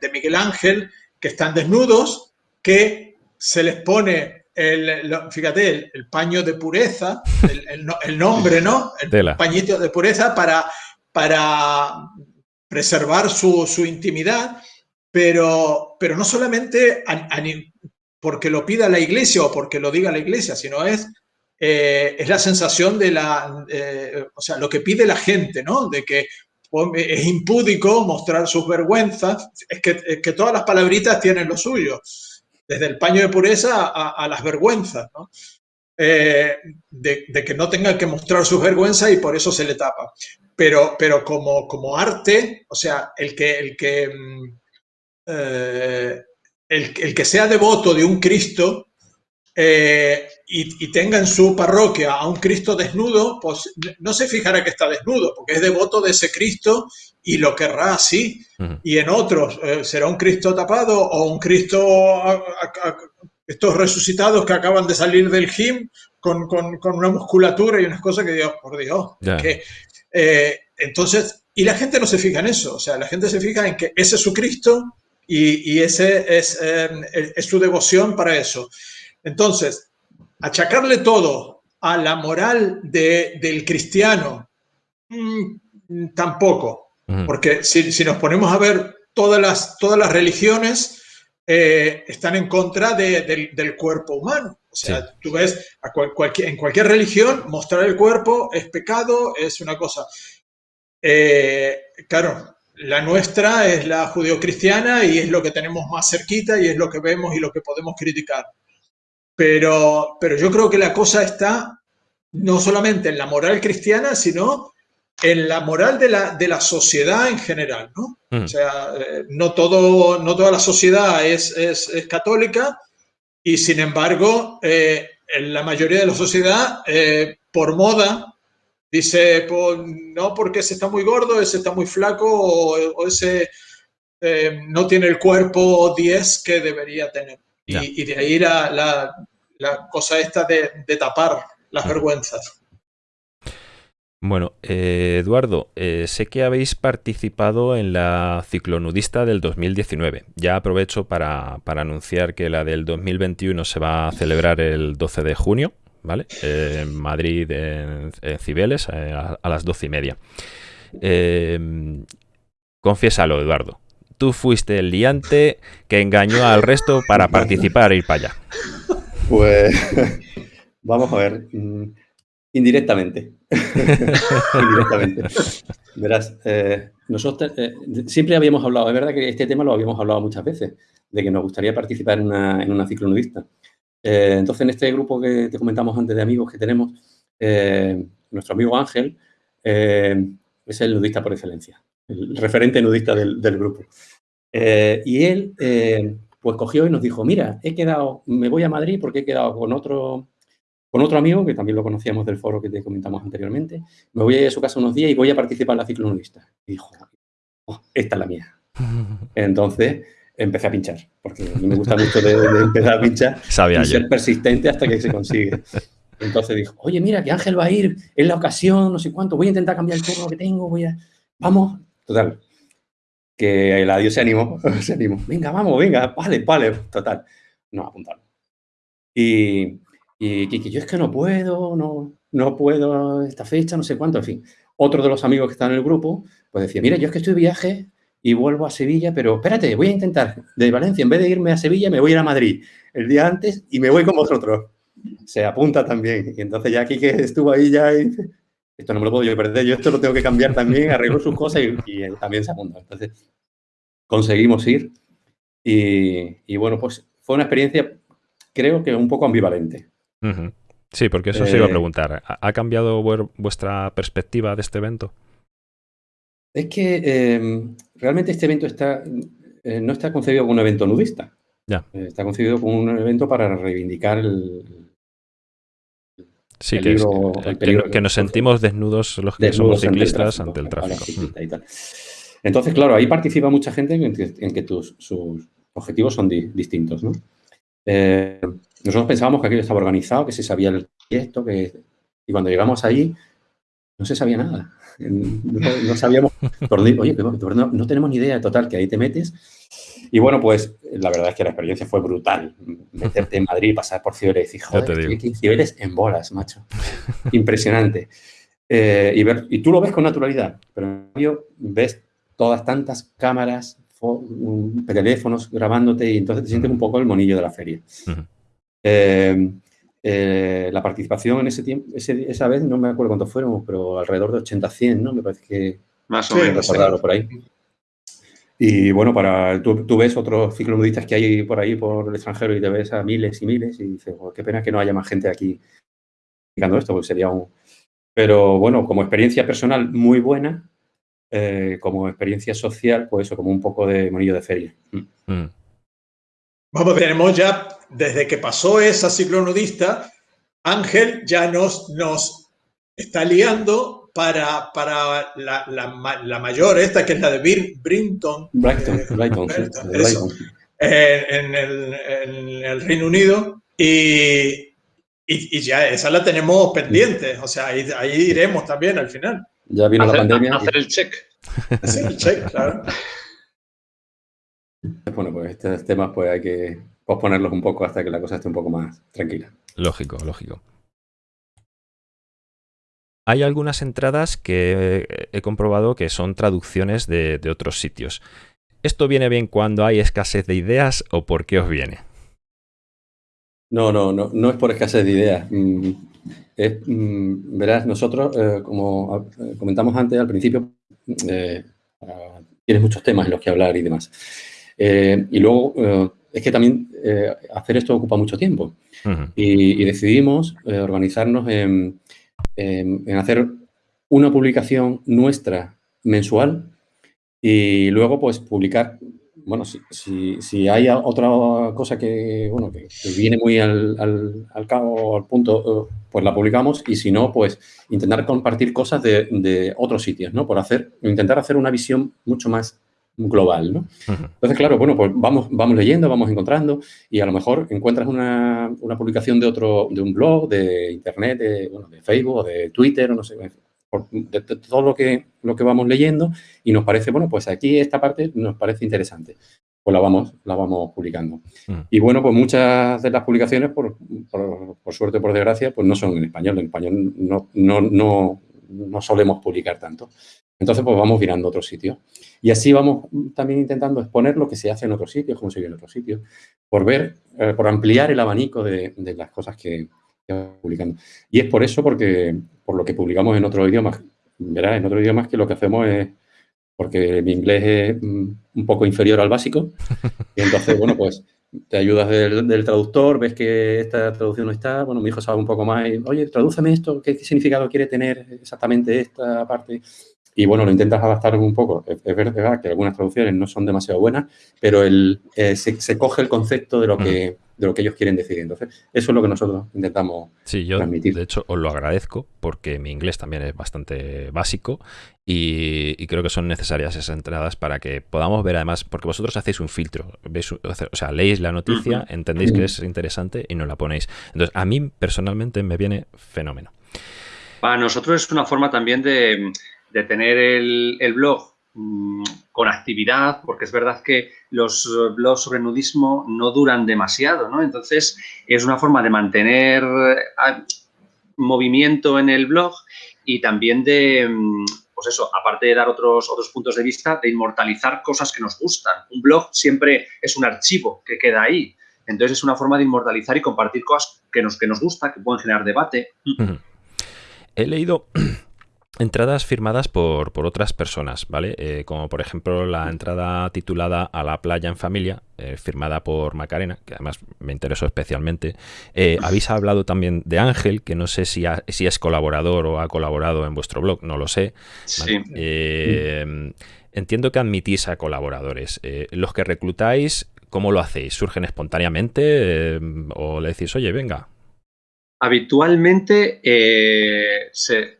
[SPEAKER 2] de, Miguel Ángel que están desnudos, que se les pone el, fíjate, el, paño de pureza, el, nombre, ¿no? El pañito de pureza para, para preservar su, intimidad, pero, pero no solamente porque lo pida la iglesia o porque lo diga la iglesia, sino es, eh, es la sensación de la, eh, o sea, lo que pide la gente, ¿no? De que es impúdico mostrar sus vergüenzas, es que, que, todas las palabritas tienen lo suyo, desde el paño de pureza a, las vergüenzas. Eh, de, que no tengan que mostrar sus vergüenzas y por eso se le tapa. Pero, pero como, como arte, o sea, el que, el que mm, el, que sea devoto de un Cristo eh, y, tenga en su parroquia a un Cristo desnudo, pues no se fijará que está desnudo, porque es devoto de ese Cristo y lo querrá así. Y en otros eh, será un Cristo tapado o un Cristo, estos resucitados que acaban de salir del gym con, una musculatura y unas cosas que Dios, por Dios, que, eh, entonces, y la gente no se fija en eso, o sea, la gente se fija en que ese es su Cristo y, ese em, es, su devoción para eso. Entonces, achacarle todo a la moral del cristiano, mm, tampoco, porque si, nos ponemos a ver todas las, todas las religiones, eh, están en contra del, cuerpo humano. O sea, tú ves en cualquier religión mostrar el cuerpo es pecado, es una cosa. Eh, claro, la nuestra es la judeocristiana y es lo que tenemos más cerquita y es lo que vemos y lo que podemos criticar. Pero, pero yo creo que la cosa está no solamente en la moral cristiana, sino en la moral de la, de la sociedad en general. ¿no? Mm. O sea, eh, no, todo, no toda la sociedad es, es, católica y sin embargo, eh, en la mayoría de la sociedad, eh, por moda, Dice, pues, no porque ese está muy gordo, ese está muy flaco o, ese eh, no tiene el cuerpo 10 que debería tener. Y, de ahí la, la, cosa esta de, tapar las vergüenzas.
[SPEAKER 1] Bueno, eh, Eduardo, eh, sé que habéis participado en la ciclonudista del 2019. Ya aprovecho para, para, anunciar que la del 2021 se va a celebrar el 12 de junio, ¿vale? Eh, en Madrid, en, Cibeles, eh, a, las doce y media. Confiésalo, Eduardo. Tú fuiste el liante que engañó al resto para participar e ir para allá.
[SPEAKER 3] Pues vamos a ver. Mm, indirectamente. Indirectamente. Verás, nosotros siempre habíamos hablado, es verdad que este tema lo habíamos hablado muchas veces, de que nos gustaría participar en una, en una ciclonudista. Eh, entonces, en este grupo que te comentamos antes de amigos que tenemos, eh, nuestro amigo Ángel eh, es el nudista por excelencia, el referente nudista del, grupo. y él, pues cogió y nos dijo, mira, he quedado, me voy a Madrid porque he quedado con otro, con otro amigo, que también lo conocíamos del foro que te comentamos anteriormente, me voy a ir a su casa unos días y voy a participar en la ciclonudista. Y dijo, oh, esta es la mía. Entonces, empecé a pinchar, porque a mí me gusta mucho de, empezar a pinchar y ser persistente hasta que se consigue. Entonces dijo, oye, mira, que Ángel va a ir, es la ocasión, no sé cuánto, voy a intentar cambiar el turno que tengo, voy a... Vamos, total. Que el adiós se animó, se animó. Venga, vamos, venga, vale, vale, total. No, apuntarlo. Y, y que, yo es que no puedo, no, no puedo esta fecha, no sé cuánto, en fin. Otro de los amigos que está en el grupo, pues decía, mira, yo es que estoy de viaje y vuelvo a Sevilla, pero espérate, voy a intentar de Valencia, en vez de irme a Sevilla, me voy a ir a Madrid el día antes y me voy con vosotros. Se apunta también. Y entonces ya que estuvo ahí ya y dice, esto no me lo puedo yo perder, yo esto lo tengo que cambiar también, arreglo sus cosas y, también se apunta. Entonces conseguimos ir y, bueno, pues fue una experiencia creo que un poco ambivalente.
[SPEAKER 1] Sí, porque eso se iba a eh, preguntar. ¿Ha cambiado vuestra perspectiva de este evento?
[SPEAKER 3] Es que em, realmente este evento está, eh, no está concebido como un evento nudista.
[SPEAKER 1] Ya.
[SPEAKER 3] Eh, está concebido como un evento para reivindicar el,
[SPEAKER 1] Sí, que, que, nos sentimos desnudos los que somos ciclistas ante el tráfico. Mm.
[SPEAKER 3] Entonces, claro, ahí participa mucha gente en que, tus, sus objetivos son distintos. ¿no? Eh, nosotros pensábamos que aquello estaba organizado, que se sabía el proyecto, que, y cuando llegamos ahí no se sabía nada. No, sabíamos, oye, no, tenemos ni idea de total, que ahí te metes. Y bueno, pues la verdad es que la experiencia fue brutal. Meterte en Madrid, pasar por Cibeles y joder, Cibeles en bolas, macho. Impresionante. Eh, y, ver, y tú lo ves con naturalidad, pero cambio ves todas tantas cámaras, teléfonos grabándote y entonces te sientes un poco el monillo de la feria. Eh, eh, la participación en ese tiempo, esa vez, no me acuerdo cuántos fueron, pero alrededor de 80, 100, ¿no? Me parece que...
[SPEAKER 4] Más o menos.
[SPEAKER 3] por ahí. Y bueno, para tú, ves otros ciclonudistas que hay por ahí, por el extranjero, y te ves a miles y miles, y dices, qué pena que no haya más gente aquí explicando esto, porque sería un... Pero bueno, como experiencia personal muy buena, eh, como experiencia social, pues eso, como un poco de monillo de feria. Mm.
[SPEAKER 2] Vamos, tenemos ya, desde que pasó esa ciclonudista, Ángel ya nos, nos está liando para, para la, la, mayor, esta que es la de Brinton.
[SPEAKER 3] Brighton,
[SPEAKER 2] eh, en, el, en, el, Reino Unido. Y, y, ya esa la tenemos pendiente. O sea, ahí, ahí iremos también al final.
[SPEAKER 3] Ya vino la pandemia.
[SPEAKER 4] Hacer el check.
[SPEAKER 2] Hacer el check, claro.
[SPEAKER 3] Bueno, pues estos temas pues hay que posponerlos un poco hasta que la cosa esté un poco más tranquila.
[SPEAKER 1] Lógico, lógico. Hay algunas entradas que he comprobado que son traducciones de, otros sitios. ¿Esto viene bien cuando hay escasez de ideas o por qué os viene?
[SPEAKER 3] No, no, no, no es por escasez de ideas. Mm, mm, verás, nosotros, eh, como eh, comentamos antes al principio, eh, tienes muchos temas en los que hablar y demás. Eh, y luego, eh, es que también eh, hacer esto ocupa mucho tiempo. y, decidimos organizarnos en, hacer una publicación nuestra mensual y luego pues publicar, bueno, si, si, hay otra cosa que, bueno, que, viene muy al, al, cabo, al punto, pues la publicamos y si no, pues intentar compartir cosas de, de otros sitios, ¿no? Por hacer, intentar hacer una visión mucho más global, ¿no? Entonces, claro, bueno, pues vamos, vamos leyendo, vamos encontrando y a lo mejor encuentras una, una publicación de otro, de un blog, de internet, de, bueno, de Facebook o de Twitter o no sé, de, todo lo que, lo que vamos leyendo y nos parece, bueno, pues aquí esta parte nos parece interesante. Pues la vamos, la vamos publicando. Y bueno, pues muchas de las publicaciones, por, por, por, suerte o por desgracia, pues no son en español. En español no, no, no, no solemos publicar tanto. Entonces, pues vamos mirando otros sitios. Y así vamos también intentando exponer lo que se hace en otros sitios, cómo se vive en otros sitios, por ver, eh, por ampliar el abanico de, las cosas que, vamos publicando. Y es por eso, porque por lo que publicamos en otros idiomas, verás, en otros idiomas que lo que hacemos es, porque mi inglés es mm, un poco inferior al básico, y entonces, bueno, pues te ayudas del, traductor, ves que esta traducción no está, bueno, mi hijo sabe un poco más, y, oye, tradúceme esto, ¿qué, significado quiere tener exactamente esta parte? Y bueno, lo intentas adaptar un poco. Es, verdad que algunas traducciones no son demasiado buenas, pero el, eh, se, coge el concepto de lo, que, de lo que ellos quieren decir. Entonces, eso es lo que nosotros intentamos
[SPEAKER 1] sí, yo, De hecho, os lo agradezco porque mi inglés también es bastante básico y, creo que son necesarias esas entradas para que podamos ver además, porque vosotros hacéis un filtro, o sea, leéis la noticia, entendéis que es interesante y no la ponéis. Entonces, a mí personalmente me viene fenómeno.
[SPEAKER 4] Para nosotros es una forma también de de tener el, blog con actividad, porque es verdad que los blogs sobre nudismo no duran demasiado, ¿no? Entonces, es una forma de mantener eh, movimiento en el blog y también de, mm, pues eso, aparte de dar otros, otros puntos de vista, de inmortalizar cosas que nos gustan. Un blog siempre es un archivo que queda ahí. Entonces, es una forma de inmortalizar y compartir cosas que nos, que nos gusta, que pueden generar debate.
[SPEAKER 1] He leído entradas firmadas por, otras personas, ¿vale? Eh, como por ejemplo la entrada titulada A la playa en familia, eh, firmada por Macarena, que además me interesó especialmente. Eh, habéis hablado también de Ángel, que no sé si, si es colaborador o ha colaborado en vuestro blog, no lo sé.
[SPEAKER 4] Sí.
[SPEAKER 1] entiendo que admitís a colaboradores. los que reclutáis, ¿cómo lo hacéis? ¿Surgen espontáneamente o le decís, oye, venga,
[SPEAKER 4] Habitualmente, eh,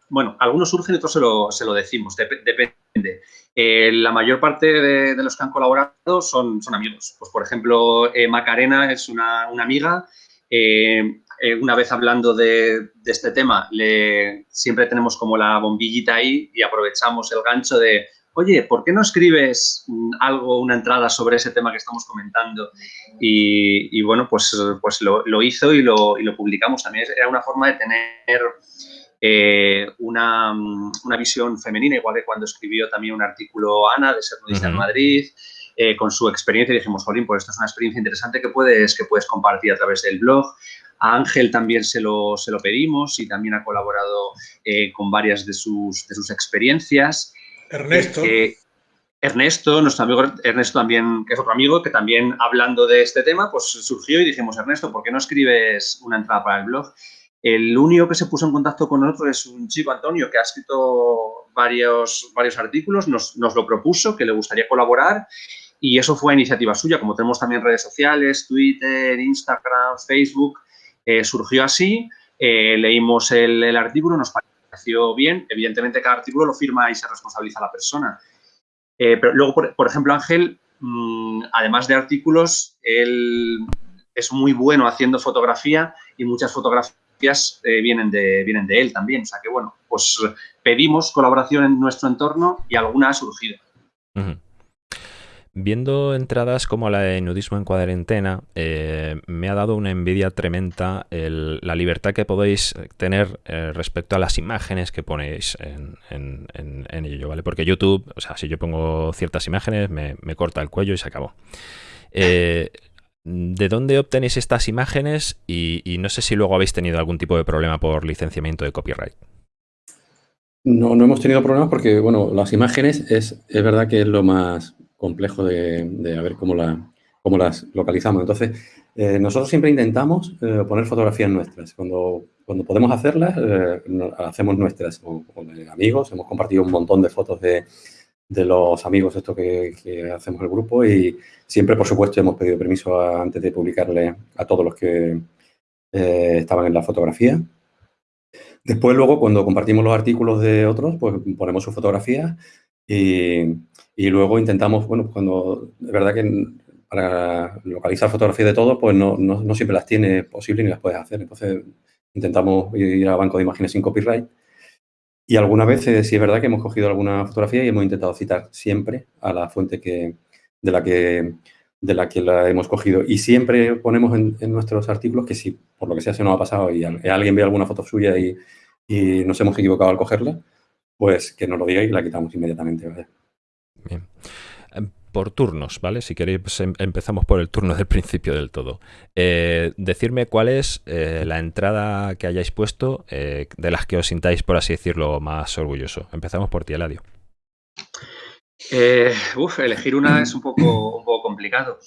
[SPEAKER 4] bueno, algunos surgen otros se lo, decimos, depende. Eh, la mayor parte de, los que han colaborado son, son amigos. Pues, por ejemplo, eh, Macarena es una, amiga. una vez hablando de, este tema, siempre tenemos como la bombillita ahí y aprovechamos el gancho de, oye, ¿por qué no escribes algo, una entrada sobre ese tema que estamos comentando? Y, bueno, pues, pues lo, hizo y lo, publicamos. También era una forma de tener eh, una, visión femenina, igual que cuando escribió también un artículo Ana de Ser Nudista en Madrid, eh, con su experiencia y dijimos, Jolín, pues esto es una experiencia interesante que puedes, que puedes compartir a través del blog. A Ángel también se lo, se lo pedimos y también ha colaborado eh, con varias de sus, de sus experiencias.
[SPEAKER 2] Ernesto.
[SPEAKER 4] Ernesto, nuestro amigo Ernesto también, que es otro amigo, que también hablando de este tema, pues surgió y dijimos, Ernesto, ¿por qué no escribes una entrada para el blog? El único que se puso en contacto con nosotros es un chico, Antonio, que ha escrito varios, varios artículos, nos, lo propuso, que le gustaría colaborar y eso fue iniciativa suya. Como tenemos también redes sociales, Twitter, Instagram, Facebook, eh, surgió así, eh, leímos el, el artículo, nos pareció bien. Evidentemente, cada artículo lo firma y se responsabiliza la persona. Eh, pero luego, por, ejemplo, Ángel, mm, además de artículos, él es muy bueno haciendo fotografía y muchas fotografías eh, vienen, de, vienen de él también. O sea que, bueno, pues pedimos colaboración en nuestro entorno y alguna ha surgido.
[SPEAKER 1] Viendo entradas como la de nudismo en cuarentena, eh, me ha dado una envidia tremenda la libertad que podéis tener eh, respecto a las imágenes que ponéis en, ello, ¿vale? Porque YouTube, o sea, si yo pongo ciertas imágenes, me, corta el cuello y se acabó. Eh, ¿De dónde obtenéis estas imágenes? Y, y, no sé si luego habéis tenido algún tipo de problema por licenciamiento de copyright.
[SPEAKER 3] No, no hemos tenido problemas porque, bueno, las imágenes es, es verdad que es lo más, complejo de, de ver cómo, la, cómo las localizamos. Entonces, eh, nosotros siempre intentamos eh, poner fotografías nuestras. Cuando, cuando podemos hacerlas, eh, hacemos nuestras o, amigos. Hemos compartido un montón de fotos de, de los amigos esto que, hacemos el grupo y siempre, por supuesto, hemos pedido permiso antes de publicarle a todos los que estaban en la fotografía. Después, luego, cuando compartimos los artículos de otros, pues ponemos su fotografía y, y luego intentamos, bueno, cuando de verdad que para localizar fotografías de todos, pues no, no, siempre las tiene posible ni las puedes hacer. Entonces intentamos ir al banco de imágenes sin copyright. Y alguna vez sí es verdad que hemos cogido alguna fotografía y hemos intentado citar siempre a la fuente que, de, la que, de la que la hemos cogido. Y siempre ponemos en, nuestros artículos que si por lo que sea se nos ha pasado y alguien ve alguna foto suya y, y nos hemos equivocado al cogerla, pues que nos lo diga y la quitamos inmediatamente.
[SPEAKER 1] Bien. Em, por turnos, ¿vale? Si queréis, pues, em, empezamos por el turno del principio del todo. Eh, decirme cuál es eh, la entrada que hayáis puesto eh, de las que os sintáis, por así decirlo, más orgulloso. Empezamos por ti, Eladio.
[SPEAKER 4] uf, elegir una es un poco, un poco complicado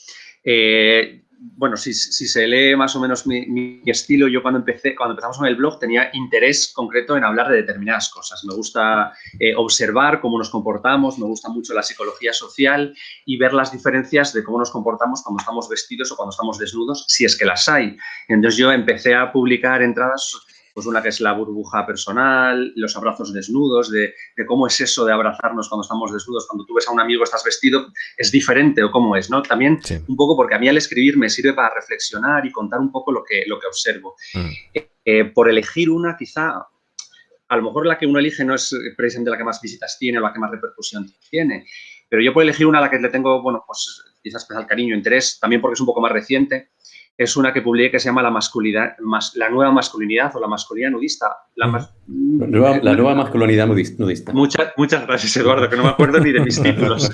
[SPEAKER 4] bueno, si, se lee más o menos mi, estilo, yo cuando empecé, cuando empezamos con el blog tenía interés concreto en hablar de determinadas cosas. Me gusta eh, observar cómo nos comportamos, me gusta mucho la psicología social y ver las diferencias de cómo nos comportamos cuando estamos vestidos o cuando estamos desnudos, si es que las hay. Entonces yo empecé a publicar entradas pues una que es la burbuja personal, los abrazos desnudos, de, cómo es eso de abrazarnos cuando estamos desnudos, cuando tú ves a un amigo, estás vestido, es diferente o cómo es, ¿no? También un poco porque a mí al escribir me sirve para reflexionar y contar un poco lo que, lo que observo. Mm. Eh, por elegir una, quizá, a lo mejor la que uno elige no es precisamente la que más visitas tiene o la que más repercusión tiene, pero yo por elegir una a la que le tengo, bueno, pues quizás especial cariño, interés, también porque es un poco más reciente, es una que publiqué que se llama La, masculinidad, la nueva masculinidad o la masculinidad nudista. La,
[SPEAKER 3] nueva, masculinidad nudista.
[SPEAKER 4] Muchas, muchas gracias, Eduardo, que no me acuerdo ni de mis títulos.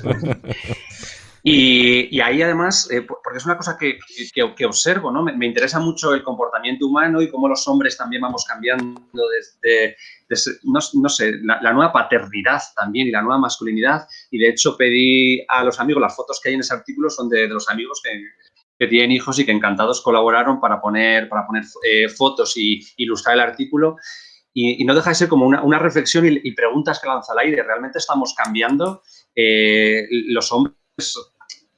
[SPEAKER 4] Y, ahí además, eh, porque es una cosa que, que, observo, ¿no? Me, interesa mucho el comportamiento humano y cómo los hombres también vamos cambiando desde, no, sé, la, nueva paternidad también y la nueva masculinidad. Y de hecho pedí a los amigos, las fotos que hay en ese artículo son de, los amigos que, que, tienen hijos y que encantados colaboraron para poner, para poner eh, fotos y ilustrar el artículo. Y, no deja de ser como una, reflexión y, preguntas que lanza al aire. ¿Realmente estamos cambiando eh, los hombres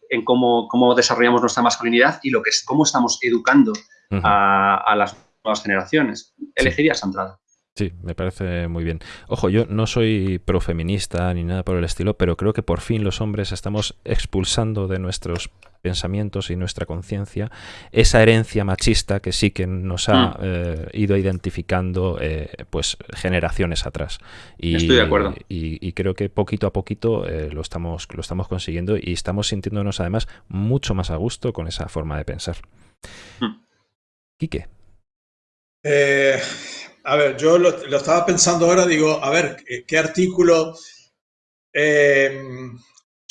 [SPEAKER 4] en cómo, cómo, desarrollamos nuestra masculinidad y lo que es, cómo estamos educando a, las nuevas generaciones. Elegiría esa entrada.
[SPEAKER 1] Sí, me parece muy bien. Ojo, yo no soy profeminista ni nada por el estilo, pero creo que por fin los hombres estamos expulsando de nuestros pensamientos y nuestra conciencia esa herencia machista que sí que nos ha mm. eh, ido identificando eh, pues generaciones atrás.
[SPEAKER 4] Y, Estoy de acuerdo.
[SPEAKER 1] Y, creo que poquito a poquito eh, lo, estamos, lo estamos consiguiendo y estamos sintiéndonos además mucho más a gusto con esa forma de pensar. Mm. Quique.
[SPEAKER 2] A ver, yo lo, estaba pensando ahora, digo, a ver, ¿qué, artículo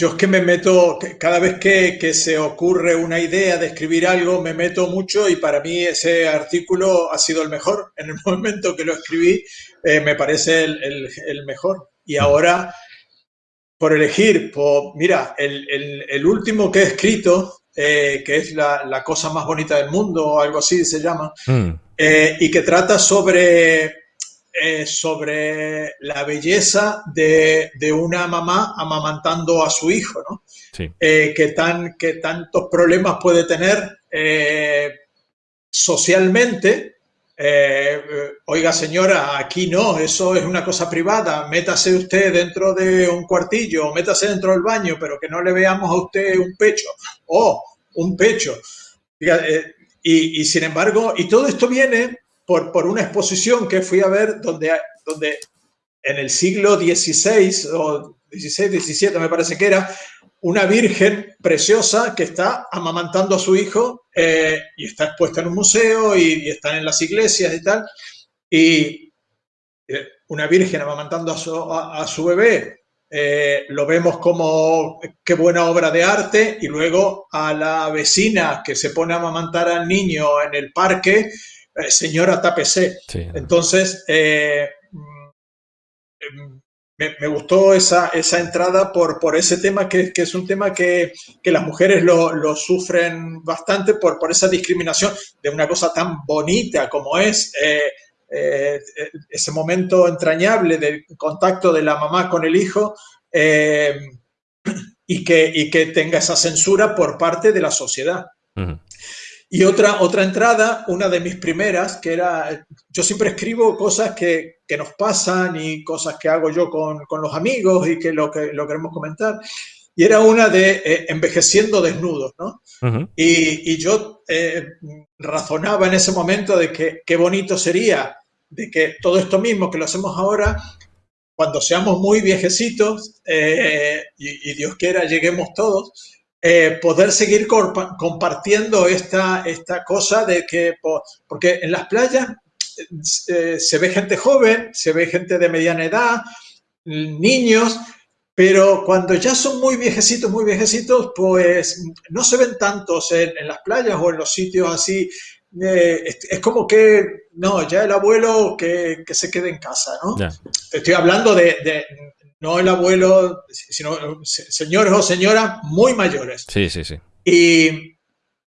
[SPEAKER 2] yo es que me meto, cada vez que, se ocurre una idea de escribir algo, me meto mucho y para mí ese artículo ha sido el mejor. En el momento que lo escribí, eh, me parece el, mejor. Y ahora, por elegir, mira, el, último que he escrito, eh, que es la, cosa más bonita del mundo, o algo así se llama, mm. Eh, y que trata sobre eh, sobre la belleza de, una mamá amamantando a su hijo, ¿no? Eh, que, tan, que tantos problemas puede tener eh, socialmente. oiga señora, aquí no, eso es una cosa privada, métase usted dentro de un cuartillo, métase dentro del baño, pero que no le veamos a usted un pecho, o un pecho. Y sin embargo, y todo esto viene por, una exposición que fui a ver donde, donde en el siglo XVI o XVI, XVII me parece que era, una virgen preciosa que está amamantando a su hijo eh, y está expuesta en un museo y, están en las iglesias y tal. Y eh, una virgen amamantando a su, bebé, eh, lo vemos como qué buena obra de arte y luego a la vecina que se pone a amamantar al niño en el parque eh, señora Tapese. Entonces, eh, mm, me, gustó esa, esa entrada por, por ese tema, que, es un tema que, las mujeres lo, sufren bastante por, por esa discriminación de una cosa tan bonita como es eh, ese momento entrañable del contacto de la mamá con el hijo. y, que, y que tenga esa censura por parte de la sociedad. Y otra, otra entrada, una de mis primeras, que era, yo siempre escribo cosas que, que nos pasan y cosas que hago yo con, con, los amigos y que lo, que lo queremos comentar. Y era una de eh, envejeciendo desnudos, ¿no? y, y, yo eh, razonaba en ese momento de que qué bonito sería de que todo esto mismo que lo hacemos ahora, cuando seamos muy viejecitos, eh, y, y Dios quiera lleguemos todos, eh, poder seguir compartiendo esta, esta cosa de que, porque en las playas eh, se ve gente joven, se ve gente de mediana edad, niños, pero cuando ya son muy viejecitos, muy viejecitos, pues no se ven tantos en, las playas o en los sitios así. Eh, es, como que, no, ya el abuelo que, que se quede en casa, ¿no? Estoy hablando de, no el abuelo, sino señores o señoras muy mayores.
[SPEAKER 1] Sí, sí, sí.
[SPEAKER 2] Y,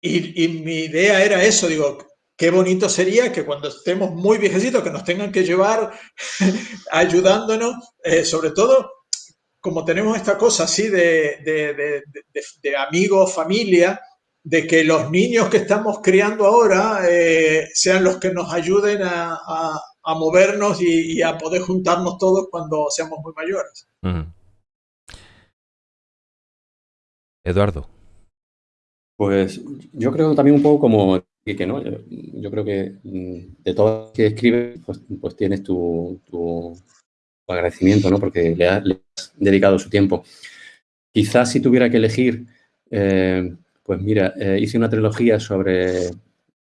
[SPEAKER 2] mi idea era eso, digo, qué bonito sería que cuando estemos muy viejecitos, que nos tengan que llevar ayudándonos, eh, sobre todo como tenemos esta cosa así de, amigos, familia, de que los niños que estamos criando ahora eh, sean los que nos ayuden a, a movernos y, a poder juntarnos todos cuando seamos muy mayores.
[SPEAKER 1] Eduardo.
[SPEAKER 3] Pues yo creo también un poco como que ¿no? Yo, creo que mm, de todo lo que escribes, pues, pues tienes tu, agradecimiento, ¿no? Porque le, has dedicado su tiempo. Quizás si tuviera que elegir, eh, pues mira, eh, hice una trilogía sobre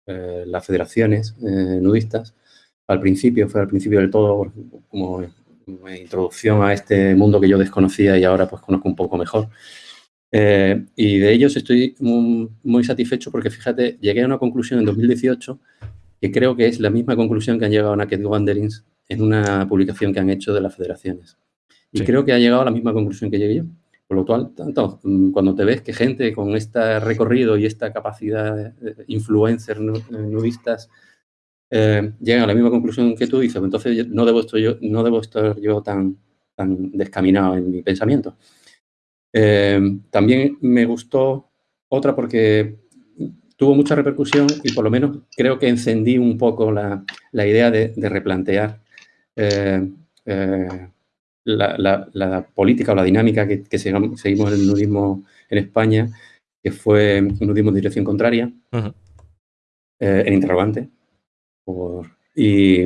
[SPEAKER 3] eh, las federaciones nudistas al principio, fue al principio del todo, como introducción a este mundo que yo desconocía y ahora pues conozco un poco mejor. Y de ellos estoy muy, satisfecho porque, fíjate, llegué a una conclusión en 2018 que creo que es la misma conclusión que han llegado a Naked Wanderings en una publicación que han hecho de las federaciones. Y creo que ha llegado a la misma conclusión que llegué yo. Por lo cual, tanto, mm, cuando te ves que gente con este recorrido y esta capacidad de influencers nudistas eh, llegan a la misma conclusión que tú, dices, entonces no debo estar yo, no debo estar yo tan, tan descaminado en mi pensamiento. Eh, también me gustó otra porque tuvo mucha repercusión y por lo menos creo que encendí un poco la, idea de, replantear eh, eh, la, política o la dinámica que, seguimos en el nudismo en España, que fue un nudismo de dirección contraria, en interrogante. y,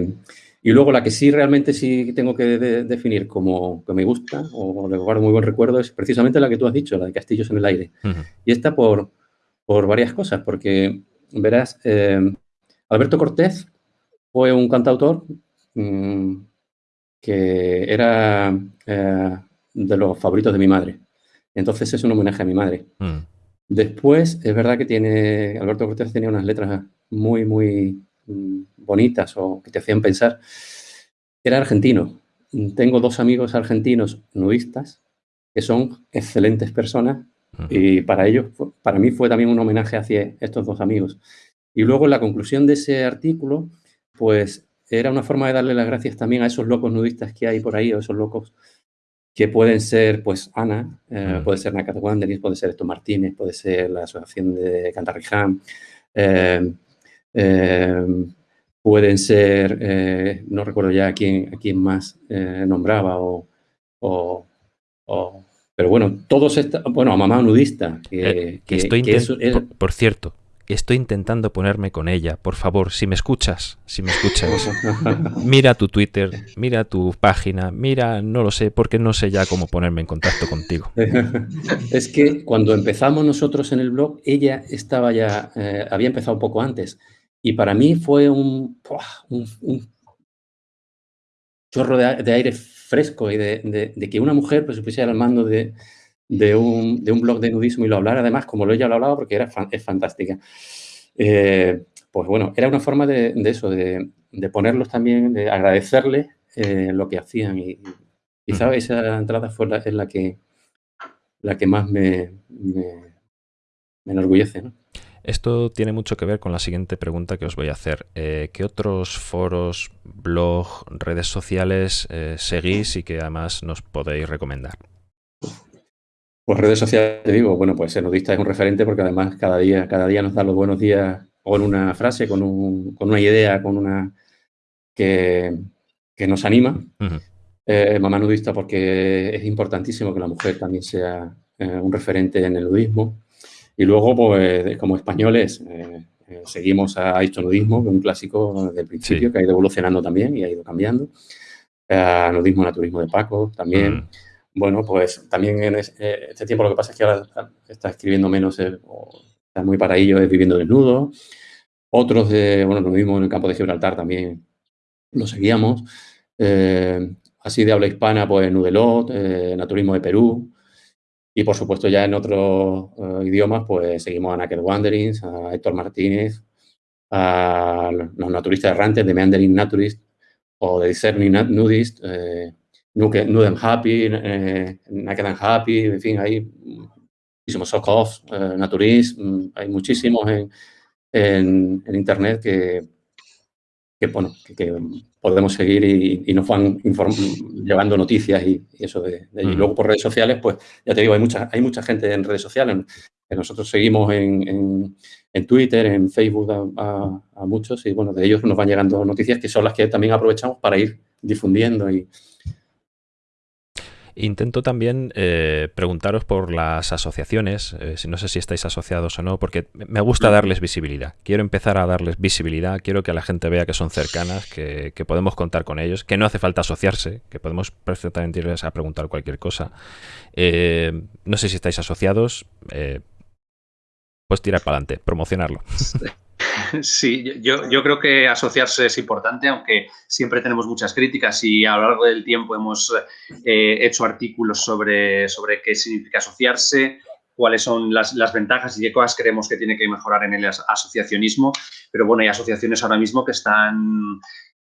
[SPEAKER 3] y luego la que sí realmente sí tengo que definir como que me gusta o le guardo muy buen recuerdo es precisamente la que tú has dicho, la de Castillos en el Aire. Y esta por, por varias cosas, porque verás, eh, Alberto Cortés fue un cantautor mm, que era eh, de los favoritos de mi madre. Entonces es un homenaje a mi madre. Mm. Después, es verdad que tiene, Alberto Cortés tenía unas letras muy, muy Mm, bonitas o que te hacían pensar, era argentino. Tengo dos amigos argentinos nudistas que son excelentes personas y para ellos, para mí fue también un homenaje hacia estos dos amigos. Y luego la conclusión de ese artículo, pues era una forma de darle las gracias también a esos locos nudistas que hay por ahí, o esos locos que pueden ser, pues, Ana, eh, puede ser Nakat Wanderers, puede ser Esto Martínez, puede ser la Asociación de Cantarriján, eh, Em, pueden ser, eh, no recuerdo ya a quién, a quién más eh, nombraba, o, pero bueno, todos estos, bueno, a mamá nudista.
[SPEAKER 1] Que, eh, estoy por, cierto, estoy intentando ponerme con ella. Por favor, si me escuchas, si me escuchas, mira tu Twitter, mira tu página, mira, no lo sé, porque no sé ya cómo ponerme en contacto contigo.
[SPEAKER 3] es que cuando empezamos nosotros en el blog, ella estaba ya, había empezado un poco antes. Y para mí fue un, un, chorro de, aire fresco y de, que una mujer pues, se pusiera al mando de, un, blog de nudismo y lo hablara además como lo ella lo hablaba porque era es fantástica. Eh, pues bueno, era una forma de, eso, de, ponerlos también, de agradecerles eh, lo que hacían y quizá esa entrada fue la, es la que, la que más me, me, me enorgullece. ¿no?
[SPEAKER 1] Esto tiene mucho que ver con la siguiente pregunta que os voy a hacer. Eh, ¿Qué otros foros, blog, redes sociales eh, seguís y que además nos podéis recomendar?
[SPEAKER 3] Pues redes sociales, te digo, bueno, pues Nudista es un referente porque además cada día, cada día nos da los buenos días con una frase, con, una idea, con una que, nos anima. Eh, mamá Nudista porque es importantísimo que la mujer también sea un referente en el nudismo. Y luego, pues, como españoles, eh, eh, seguimos a Hecho Nudismo, que es un clásico del principio, que ha ido evolucionando también y ha ido cambiando. A nudismo Naturismo de Paco también. Mm. Bueno, pues también en eh, este tiempo lo que pasa es que ahora está escribiendo menos, está muy para ello, es Viviendo Desnudo. Otros de, bueno, nudismo en el campo de Gibraltar también lo seguíamos. así de habla hispana, pues Nudelot, Naturismo de Perú, y por supuesto ya en otros eh, idiomas pues seguimos a Naked Wanderings, a Héctor Martínez, a los naturistas errantes de Meandering Naturist o de Discerning Nudist, eh, Nude and Happy, eh, Naked and Happy, en fin, hay muchísimos Sokoff, eh, Naturist, mm, hay muchísimos en, en, en Internet que, que, bueno, que, podemos seguir y, nos van llevando noticias y, eso de, Y luego por redes sociales, pues ya te digo, hay mucha, hay mucha gente en redes sociales. Que nosotros seguimos en, en, Twitter, en Facebook a, a, muchos y bueno, de ellos nos van llegando noticias que son las que también aprovechamos para ir difundiendo y,
[SPEAKER 1] Intento también eh, preguntaros por las asociaciones, eh, si no sé si estáis asociados o no, porque me gusta darles visibilidad. Quiero empezar a darles visibilidad, quiero que la gente vea que son cercanas, que, podemos contar con ellos, que no hace falta asociarse, que podemos perfectamente irles a preguntar cualquier cosa. Eh, no sé si estáis asociados, pues tirar para adelante, promocionarlo.
[SPEAKER 4] Sí, yo, creo que asociarse es importante, aunque siempre tenemos muchas críticas y a lo largo del tiempo hemos eh, hecho artículos sobre, sobre qué significa asociarse, cuáles son las, ventajas y qué cosas creemos que tiene que mejorar en el asociacionismo. Pero bueno, hay asociaciones ahora mismo que están,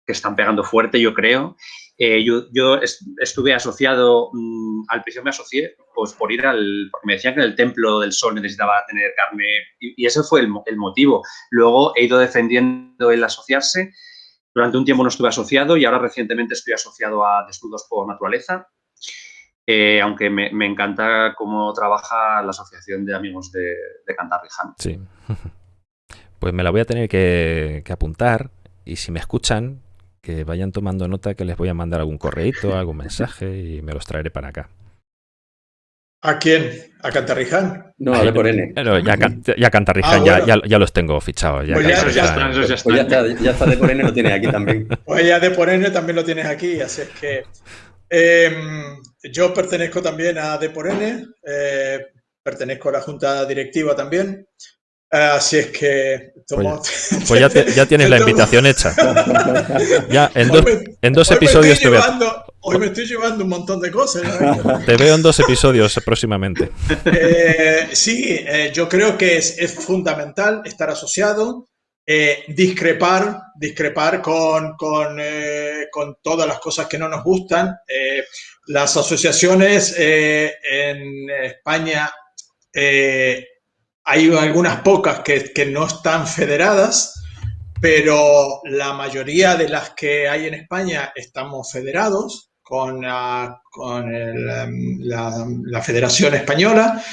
[SPEAKER 4] que están pegando fuerte, yo creo. Eh, yo, estuve asociado, mm, al principio me asocié pues, por ir al, porque me decían que en el Templo del Sol necesitaba tener carne y, ese fue el, el, motivo. Luego he ido defendiendo el asociarse. Durante un tiempo no estuve asociado y ahora recientemente estoy asociado a Desnudos por Naturaleza, eh, aunque me, encanta cómo trabaja la Asociación de Amigos de, de Cantarriján.
[SPEAKER 1] Sí. Pues me la voy a tener que, apuntar y si me escuchan, que vayan tomando nota que les voy a mandar algún correíto, algún mensaje y me los traeré para acá.
[SPEAKER 2] ¿A quién? ¿A Cantarriján?
[SPEAKER 3] No, a por N.
[SPEAKER 1] ya, ya Cantarriján, ah, ya, los tengo fichados. Ya,
[SPEAKER 3] pues ya, está de por N lo tienes aquí también.
[SPEAKER 2] Pues ya de por N también lo tienes aquí, así es que Em, yo pertenezco también a D por N, eh, pertenezco a la junta directiva también. Así es que...
[SPEAKER 1] pues, pues ya, tienes la invitación hecha. ya en, dos episodios te veo.
[SPEAKER 2] Hoy me estoy llevando un montón de cosas.
[SPEAKER 1] te veo en dos episodios próximamente.
[SPEAKER 2] Eh, sí, eh, yo creo que es, es fundamental estar asociado. Eh, discrepar, discrepar con, eh, con, todas las cosas que no nos gustan. Eh, las asociaciones en España hay algunas pocas que, que, no están federadas, pero la mayoría de las que hay en España estamos federados con, con em, la, la, Federación Española.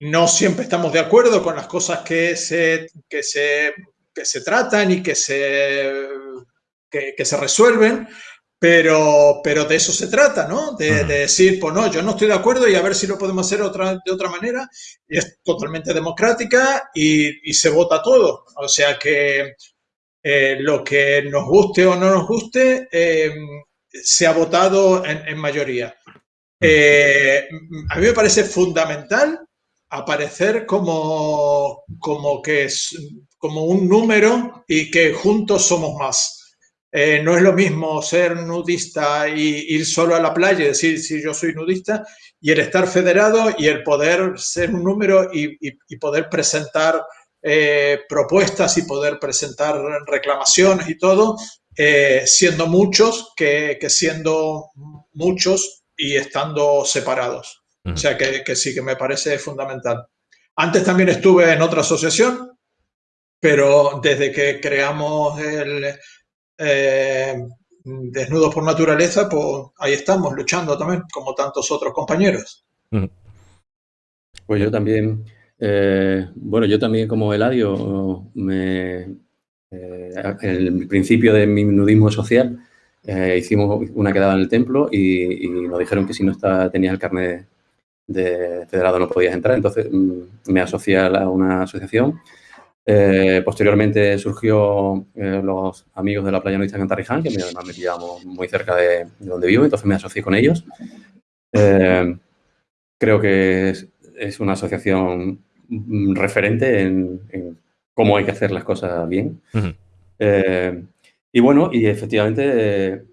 [SPEAKER 2] No siempre estamos de acuerdo con las cosas que se, que se, se tratan y que se, que, se resuelven, pero, pero de eso se trata, ¿no? De, decir, pues no, yo no estoy de acuerdo y a ver si lo podemos hacer otra, de otra manera. Y es totalmente democrática y, se vota todo. O sea que eh, lo que nos guste o no nos guste, eh, se ha votado en, mayoría. Eh, a mí me parece fundamental aparecer como, como que es como un número y que juntos somos más. Eh, no es lo mismo ser nudista y ir solo a la playa y decir si yo soy nudista y el estar federado y el poder ser un número y, poder presentar eh, propuestas y poder presentar reclamaciones y todo, eh, siendo muchos que, que siendo muchos y estando separados. O sea que, sí, que me parece fundamental. Antes también estuve en otra asociación, pero desde que creamos el eh, Desnudos por Naturaleza, pues ahí estamos luchando también, como tantos otros compañeros.
[SPEAKER 3] Pues yo también, eh, bueno, yo también como Eladio, me, eh, el principio de mi nudismo social, hicimos una quedada en el templo y, nos dijeron que si no está, tenía el carnet de federado no podías entrar, entonces mm, me asocié a una asociación. Eh, posteriormente surgió eh, los amigos de la playa nudista Cantarriján, que además me pillamos muy cerca de, donde vivo, entonces me asocié con ellos. Eh, creo que es, una asociación mm, referente en, cómo hay que hacer las cosas bien. y bueno, y efectivamente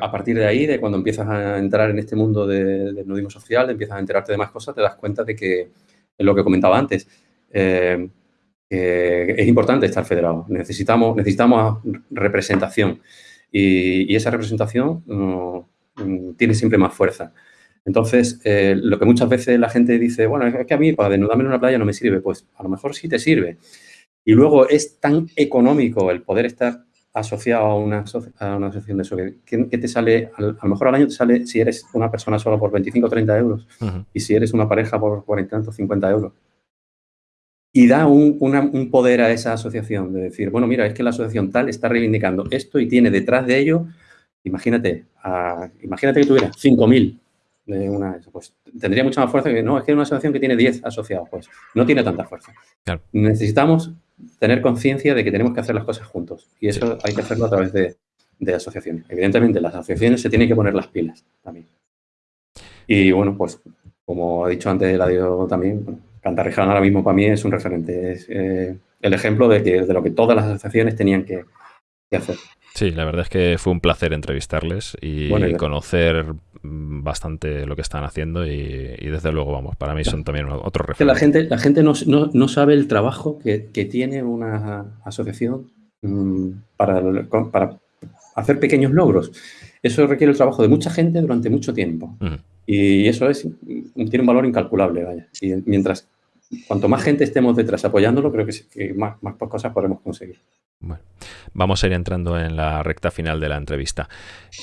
[SPEAKER 3] a partir de ahí, de cuando empiezas a entrar en este mundo del nudismo social, empiezas a enterarte de más cosas, te das cuenta de que, es lo que comentaba antes, eh, es importante estar federado. Necesitamos, necesitamos representación y, esa representación mm, tiene siempre más fuerza. Entonces, eh, lo que muchas veces la gente dice, bueno, es que a mí para desnudarme en una playa no me sirve, pues a lo mejor sí te sirve. Y luego es tan económico el poder estar asociado a una, a una asociación de eso, que, te sale, a lo mejor al año te sale, si eres una persona sola por 25 o 30 euros, y si eres una pareja por 40 o 50 euros. Y da un, un, poder a esa asociación de decir, bueno, mira, es que la asociación tal está reivindicando esto y tiene detrás de ello, imagínate, imagínate que tuviera 5.000 de una pues tendría mucha más fuerza que no, es que una asociación que tiene 10 asociados, pues no tiene tanta fuerza. Necesitamos tener conciencia de que tenemos que hacer las cosas juntos y eso hay que hacerlo a través de, asociaciones. Evidentemente, las asociaciones se tienen que poner las pilas también. Y bueno, pues como ha dicho antes Eladio también, bueno, Cantarriján ahora mismo para mí es un referente. Es eh, el ejemplo de, que, de lo que todas las asociaciones tenían que, hacer.
[SPEAKER 1] Sí, la verdad es que fue un placer entrevistarles y conocer mm, bastante lo que están haciendo y, desde luego, vamos, para mí son también otros referentes.
[SPEAKER 3] La gente, la gente no, no, sabe el trabajo que, que tiene una asociación mm, para, para, hacer pequeños logros. Eso requiere el trabajo de mucha gente durante mucho tiempo. Y eso es, tiene un valor incalculable, vaya. Y mientras, cuanto más gente estemos detrás apoyándolo, creo que, más, más cosas podremos conseguir.
[SPEAKER 1] Bueno, vamos a ir entrando en la recta final de la entrevista.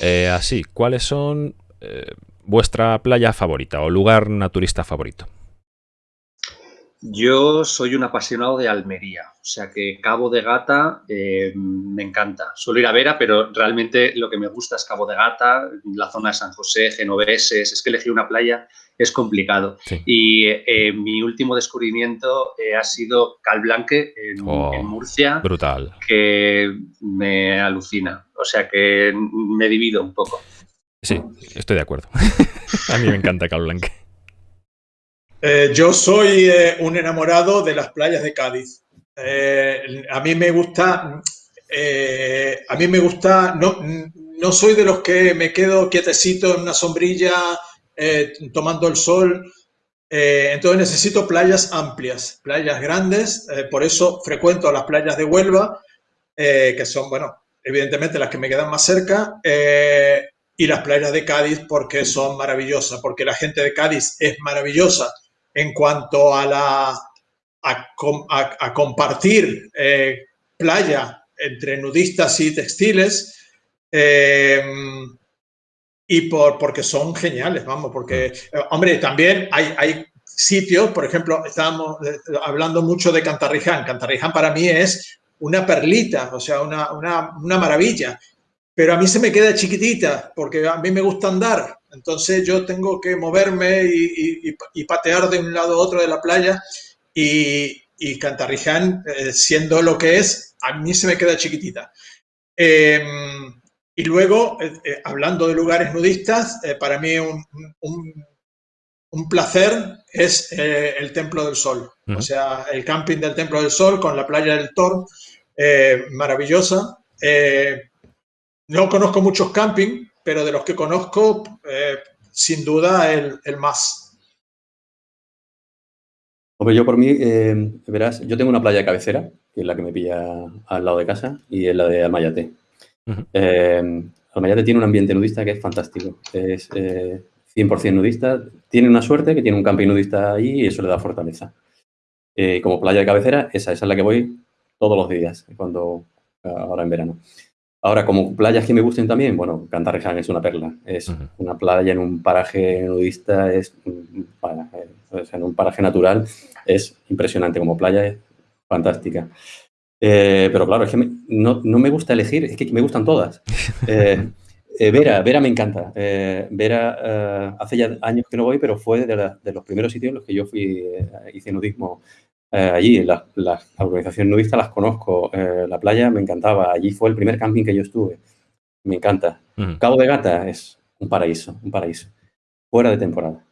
[SPEAKER 1] Eh, así, ¿cuáles son eh, vuestra playa favorita o lugar naturista favorito?
[SPEAKER 4] Yo soy un apasionado de Almería, o sea que Cabo de Gata eh, me encanta. Suelo ir a Vera, pero realmente lo que me gusta es Cabo de Gata, la zona de San José, Genoveses, es que elegir una playa es complicado. Y eh, mi último descubrimiento eh, ha sido Calblanque en, oh, en, Murcia.
[SPEAKER 1] Brutal.
[SPEAKER 4] Que me alucina, o sea que me divido un poco.
[SPEAKER 1] Sí, estoy de acuerdo. a mí me encanta Calblanque.
[SPEAKER 2] Eh, yo soy eh, un enamorado de las playas de Cádiz. Eh, a mí me gusta, a mí me gusta, no, no soy de los que me quedo quietecito en una sombrilla tomando el sol. entonces necesito playas amplias, playas grandes. por eso frecuento las playas de Huelva, que son, bueno, evidentemente las que me quedan más cerca y las playas de Cádiz porque son maravillosas, porque la gente de Cádiz es maravillosa en cuanto a, la, a, compartir eh, playa entre nudistas y textiles. Eh, y por, porque son geniales, vamos, porque, eh, hombre, también hay, hay sitios, por ejemplo, estábamos hablando mucho de Cantarriján. Cantarriján para mí es una perlita, o sea, una, una, una maravilla pero a mí se me queda chiquitita porque a mí me gusta andar. Entonces yo tengo que moverme y, patear de un lado a otro de la playa y, y Cantarriján, eh, siendo lo que es, a mí se me queda chiquitita. Em, y luego, eh, eh, hablando de lugares nudistas, para mí un, un, placer es el Templo del Sol. O sea, el camping del Templo del Sol con la playa del Tor, maravillosa. No conozco muchos camping, pero de los que conozco, eh, sin duda el, más.
[SPEAKER 3] Hombre, yo por mí, eh, verás, yo tengo una playa de cabecera, que es la que me pilla al lado de casa, y es la de Almayate. Eh, Almayate tiene un ambiente nudista que es fantástico. Es 100% nudista. Tiene una suerte que tiene un camping nudista ahí y eso le da fortaleza. como playa de cabecera, esa, esa es la que voy todos los días, cuando ahora en verano. Ahora, como playas que me gusten también, bueno, Cantarriján es una perla. Es una playa en un paraje nudista, es, en un paraje natural, es impresionante. Como playa es fantástica. Eh, pero claro, es que no, me gusta elegir, es que me gustan todas. Eh, eh, Vera, Vera me encanta. Vera, hace ya años que no voy, pero fue de, de, los primeros sitios en los que yo fui, hice nudismo eh, allí, las la organizaciones nudistas las conozco, eh, la playa me encantaba, allí fue el primer camping que yo estuve, me encanta. Cabo de Gata es un paraíso, un paraíso, fuera de temporada.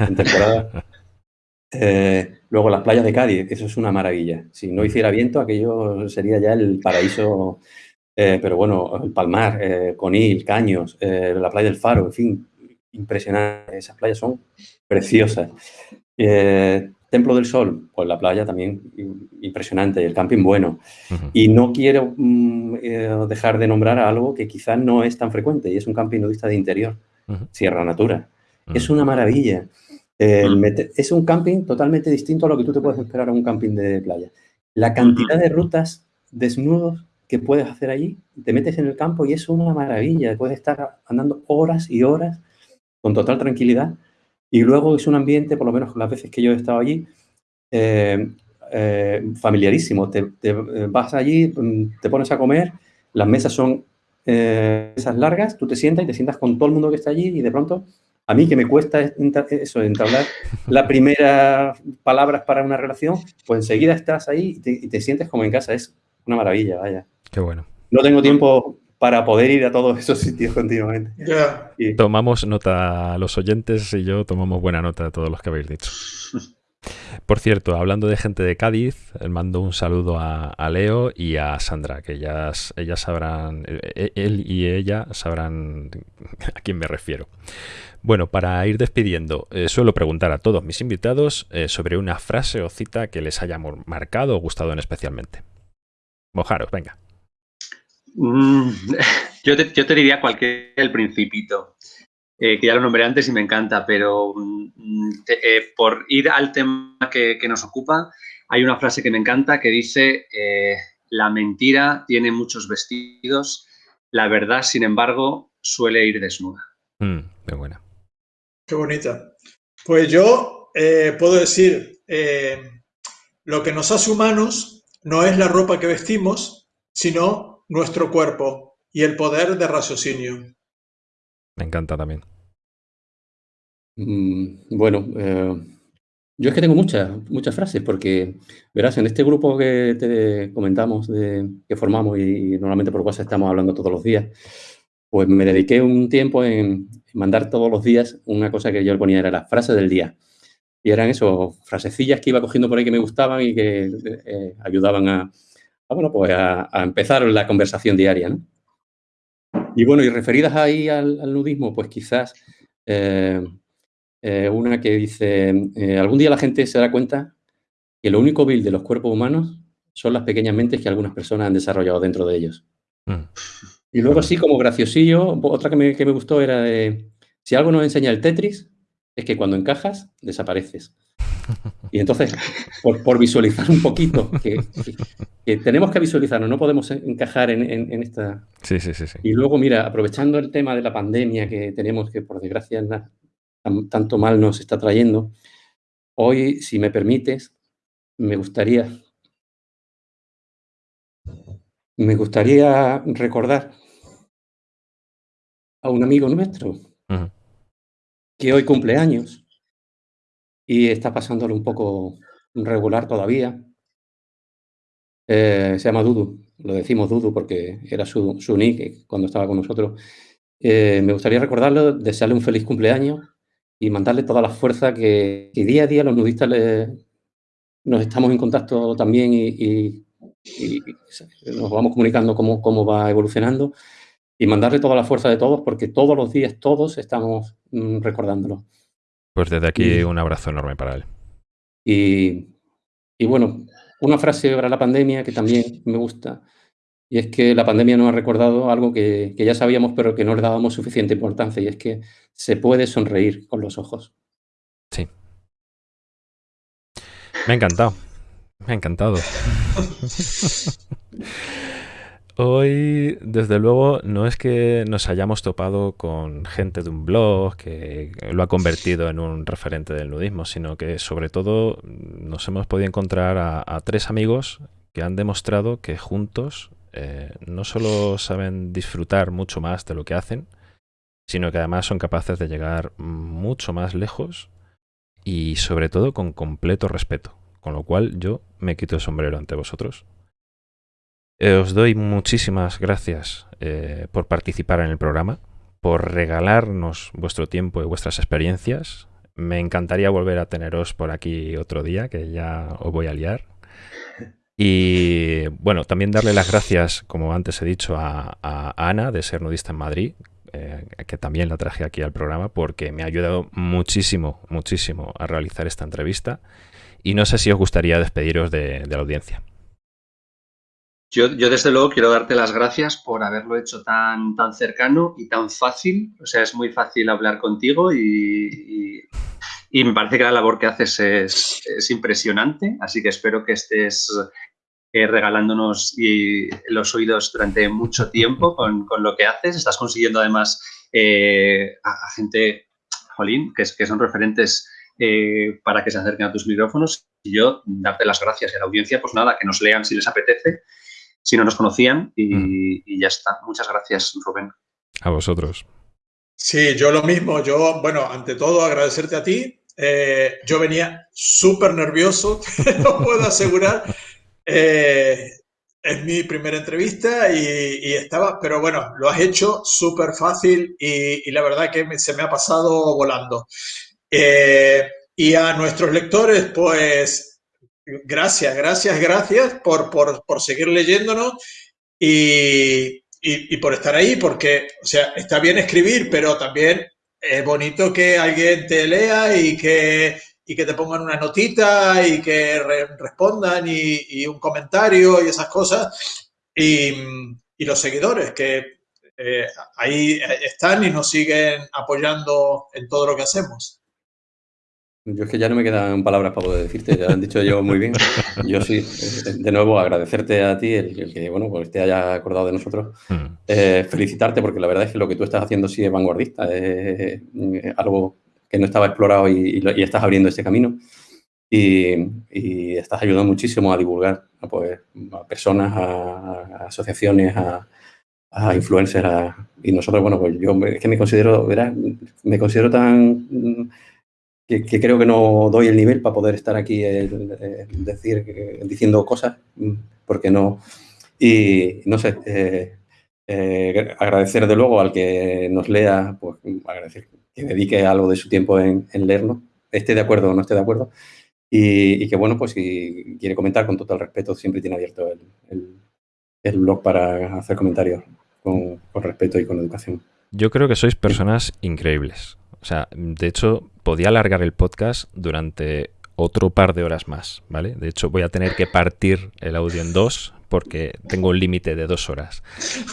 [SPEAKER 3] En temporada. Eh, luego las playas de Cádiz, eso es una maravilla. Si no hiciera viento, aquello sería ya el paraíso. pero bueno, el Palmar, Conil, Caños, la playa del Faro, en fin, impresionante. Esas playas son preciosas. Templo del Sol, pues la playa también impresionante, el camping bueno. Y no quiero mm, eh, dejar de nombrar algo que quizás no es tan frecuente y es un camping nudista de interior, Sierra Natura. Es una maravilla. es un camping totalmente distinto a lo que tú te puedes esperar a un camping de playa. La cantidad de rutas desnudos que puedes hacer allí, te metes en el campo y es una maravilla. Puedes estar andando horas y horas con total tranquilidad y luego es un ambiente, por lo menos las veces que yo he estado allí, eh, eh, familiarísimo. Te, eh, vas allí, mm, te pones a comer, las mesas son mesas largas, tú te sientas y te sientas con todo el mundo que está allí y de pronto, a mí que me cuesta eso, entablar las primeras palabras para una relación, pues enseguida estás ahí y te, sientes como en casa. Es una maravilla, vaya.
[SPEAKER 1] Qué bueno.
[SPEAKER 3] No tengo tiempo para poder ir a todos esos sitios continuamente.
[SPEAKER 1] Tomamos nota, los oyentes y yo tomamos buena nota de todos los que habéis dicho. Por cierto, hablando de gente de Cádiz, mando un saludo a, Leo y a Sandra, que ellas, ellas sabrán, e, e, él y ella sabrán a quién me refiero. Bueno, para ir despidiendo, eh, suelo preguntar a todos mis invitados eh, sobre una frase o cita que les haya marcado o gustado en especialmente. Mojaros, venga.
[SPEAKER 4] Mm, yo, te, diría cualquier el principito. Eh, que ya lo nombré antes y me encanta, pero mm, eh, por ir al tema que, nos ocupa, hay una frase que me encanta que dice, eh, la mentira tiene muchos vestidos, la verdad, sin embargo, suele ir desnuda.
[SPEAKER 1] Mm, qué buena.
[SPEAKER 2] Qué bonita. Pues yo puedo decir, lo que nos hace humanos no es la ropa que vestimos, sino nuestro cuerpo y el poder de raciocinio.
[SPEAKER 1] Me encanta también.
[SPEAKER 3] Mm, bueno, eh, yo es que tengo muchas, muchas frases porque, verás, en este grupo que te comentamos, de, que formamos y, normalmente por WhatsApp estamos hablando todos los días, pues me dediqué un tiempo en mandar todos los días una cosa que yo le ponía, era la frase del día. Y eran eso, frasecillas que iba cogiendo por ahí que me gustaban y que eh, ayudaban a, bueno, pues a, empezar la conversación diaria, ¿no? Y bueno, y referidas ahí al, nudismo, pues quizás eh, eh, una que dice, eh, algún día la gente se da cuenta que lo único vil de los cuerpos humanos son las pequeñas mentes que algunas personas han desarrollado dentro de ellos. Mm. Y luego así como graciosillo, otra que me, que me gustó era de, si algo nos enseña el Tetris, es que cuando encajas, desapareces. Y entonces, por, visualizar un poquito, que, tenemos que visualizarnos, no podemos encajar en, esta...
[SPEAKER 1] Sí, sí, sí, sí,
[SPEAKER 3] Y luego, mira, aprovechando el tema de la pandemia que tenemos, que por desgracia tanto mal nos está trayendo, hoy, si me permites, me gustaría, me gustaría recordar a un amigo nuestro que hoy cumple años y está pasándolo un poco regular todavía. Eh, se llama Dudu, lo decimos Dudu porque era su, su nick cuando estaba con nosotros. Eh, me gustaría recordarlo, desearle un feliz cumpleaños y mandarle toda la fuerza que, día a día los nudistas nos estamos en contacto también y, nos vamos comunicando cómo, cómo va evolucionando y mandarle toda la fuerza de todos porque todos los días todos estamos mm, recordándolo.
[SPEAKER 1] Pues desde aquí un abrazo enorme para él.
[SPEAKER 3] Y, y bueno, una frase para la pandemia que también me gusta y es que la pandemia nos ha recordado algo que, ya sabíamos, pero que no le dábamos suficiente importancia, y es que se puede sonreír con los ojos.
[SPEAKER 1] Sí. Me ha encantado. Me ha encantado. Hoy, desde luego, no es que nos hayamos topado con gente de un blog que lo ha convertido en un referente del nudismo, sino que sobre todo nos hemos podido encontrar a tres amigos que han demostrado que juntos eh, no solo saben disfrutar mucho más de lo que hacen, sino que además son capaces de llegar mucho más lejos y sobre todo con completo respeto. Con lo cual yo me quito el sombrero ante vosotros. Eh, os doy muchísimas gracias eh, por participar en el programa, por regalarnos vuestro tiempo y vuestras experiencias. Me encantaría volver a teneros por aquí otro día, que ya os voy a liar. Y bueno, también darle las gracias, como antes he dicho, a, Ana de Ser Nudista en Madrid, eh, que también la traje aquí al programa porque me ha ayudado muchísimo, muchísimo a realizar esta entrevista. Y no sé si os gustaría despediros de, la audiencia.
[SPEAKER 4] Yo, desde luego quiero darte las gracias por haberlo hecho tan, tan cercano y tan fácil. O sea, es muy fácil hablar contigo y, me parece que la labor que haces es, es, impresionante. Así que espero que estés eh, regalándonos los oídos durante mucho tiempo con, lo que haces. Estás consiguiendo además eh, a, gente, jolín, que, que son referentes eh, para que se acerquen a tus micrófonos. Y yo darte las gracias a la audiencia, pues nada, que nos lean si les apetece, si no nos conocían y, mm. y ya está. Muchas gracias, Rubén.
[SPEAKER 1] A vosotros.
[SPEAKER 2] Sí, yo lo mismo. Yo, bueno, ante todo agradecerte a ti. yo venía súper nervioso, te lo puedo asegurar. Eh, es mi primera entrevista y, estaba, pero bueno, lo has hecho súper fácil y, la verdad que se me ha pasado volando. Eh, Y a nuestros lectores, pues gracias, gracias, gracias por, por, por seguir leyéndonos y, y, por estar ahí, porque, o sea, está bien escribir, pero también es bonito que alguien te lea y que, y que te pongan una notita y que respondan y, un comentario y esas cosas. Y, los seguidores que eh, ahí están y nos siguen apoyando en todo lo que hacemos.
[SPEAKER 3] Yo es que ya no me quedan palabras para poder decirte, ya han dicho yo muy bien. Yo sí, eh, de nuevo, agradecerte a ti el, que, bueno, pues te haya acordado de nosotros. Hmm. Eh, felicitarte porque la verdad es que lo que tú estás haciendo sí es vanguardista, es, algo que no estaba explorado y, estás abriendo ese camino. Y, estás ayudando muchísimo a divulgar a, pues, a personas, a, asociaciones, a, a influencers. y nosotros, bueno, pues yo es que me considero, ¿verdad? me considero tan que, creo que no doy el nivel para poder estar aquí decir, diciendo cosas, mm, porque no. Y no sé, eh, eh, agradecer de luego al que nos lea, pues agradecer que dedique algo de su tiempo en, leernos, esté de acuerdo o no esté de acuerdo. Y, que bueno, pues si quiere comentar con total respeto, siempre tiene abierto el, el, blog para hacer comentarios con respeto y con educación.
[SPEAKER 1] Yo creo que sois personas increíbles. O sea, de hecho, podía alargar el podcast durante otro par de horas más, ¿vale? De hecho, voy a tener que partir el audio en dos porque tengo un límite de dos horas.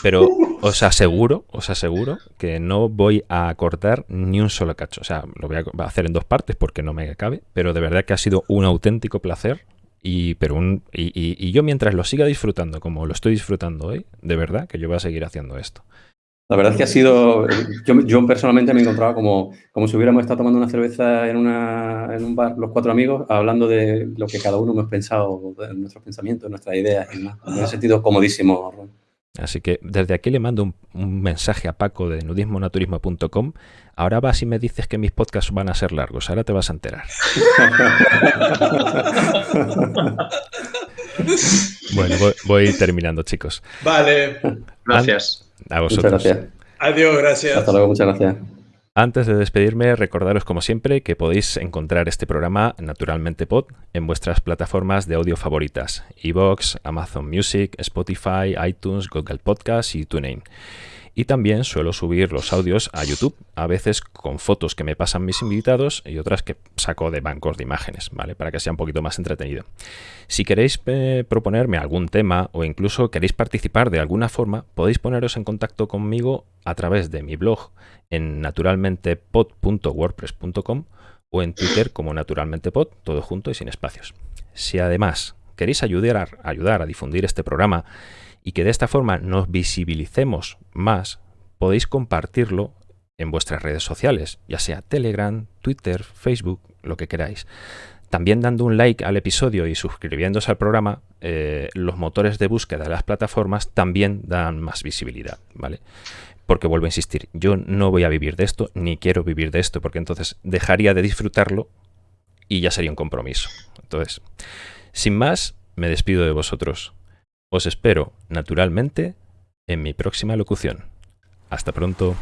[SPEAKER 1] Pero os aseguro, os aseguro que no voy a cortar ni un solo cacho. O sea, lo voy a hacer en dos partes porque no me cabe, pero de verdad que ha sido un auténtico placer. Y, pero un, y, y yo mientras lo siga disfrutando como lo estoy disfrutando hoy, de verdad que yo voy a seguir haciendo esto.
[SPEAKER 3] La verdad es que ha sido, yo, personalmente me encontraba como, como si hubiéramos estado tomando una cerveza en, una, en un bar los cuatro amigos, hablando de lo que cada uno hemos pensado, de nuestros pensamientos, nuestras ideas, y más. Me he sentido comodísimo.
[SPEAKER 1] Así que desde aquí le mando un, mensaje a Paco de nudismonaturismo.com. Ahora vas y me dices que mis podcasts van a ser largos. Ahora te vas a enterar. bueno, voy, voy terminando, chicos.
[SPEAKER 2] Vale.
[SPEAKER 4] Gracias.
[SPEAKER 1] A vosotros.
[SPEAKER 3] Muchas gracias.
[SPEAKER 2] Adiós, gracias.
[SPEAKER 3] Hasta luego, muchas gracias.
[SPEAKER 1] Antes de despedirme, recordaros como siempre que podéis encontrar este programa Naturalmente Pod en vuestras plataformas de audio favoritas, Evox, Amazon Music, Spotify, iTunes, Google Podcasts y TuneIn. Y también suelo subir los audios a YouTube, a veces con fotos que me pasan mis invitados y otras que saco de bancos de imágenes, ¿vale? Para que sea un poquito más entretenido. Si queréis eh, proponerme algún tema o incluso queréis participar de alguna forma, podéis poneros en contacto conmigo a través de mi blog en naturalmentepod.wordpress.com o en Twitter como naturalmentepod, todo junto y sin espacios. Si además queréis ayudar, ayudar a difundir este programa, y que de esta forma nos visibilicemos más, podéis compartirlo en vuestras redes sociales, ya sea Telegram, Twitter, Facebook, lo que queráis. También dando un like al episodio y suscribiéndose al programa, eh, los motores de búsqueda de las plataformas también dan más visibilidad, ¿vale? Porque vuelvo a insistir, yo no voy a vivir de esto, ni quiero vivir de esto, porque entonces dejaría de disfrutarlo y ya sería un compromiso. Entonces, sin más, me despido de vosotros. Os espero, naturalmente, en mi próxima locución. Hasta pronto.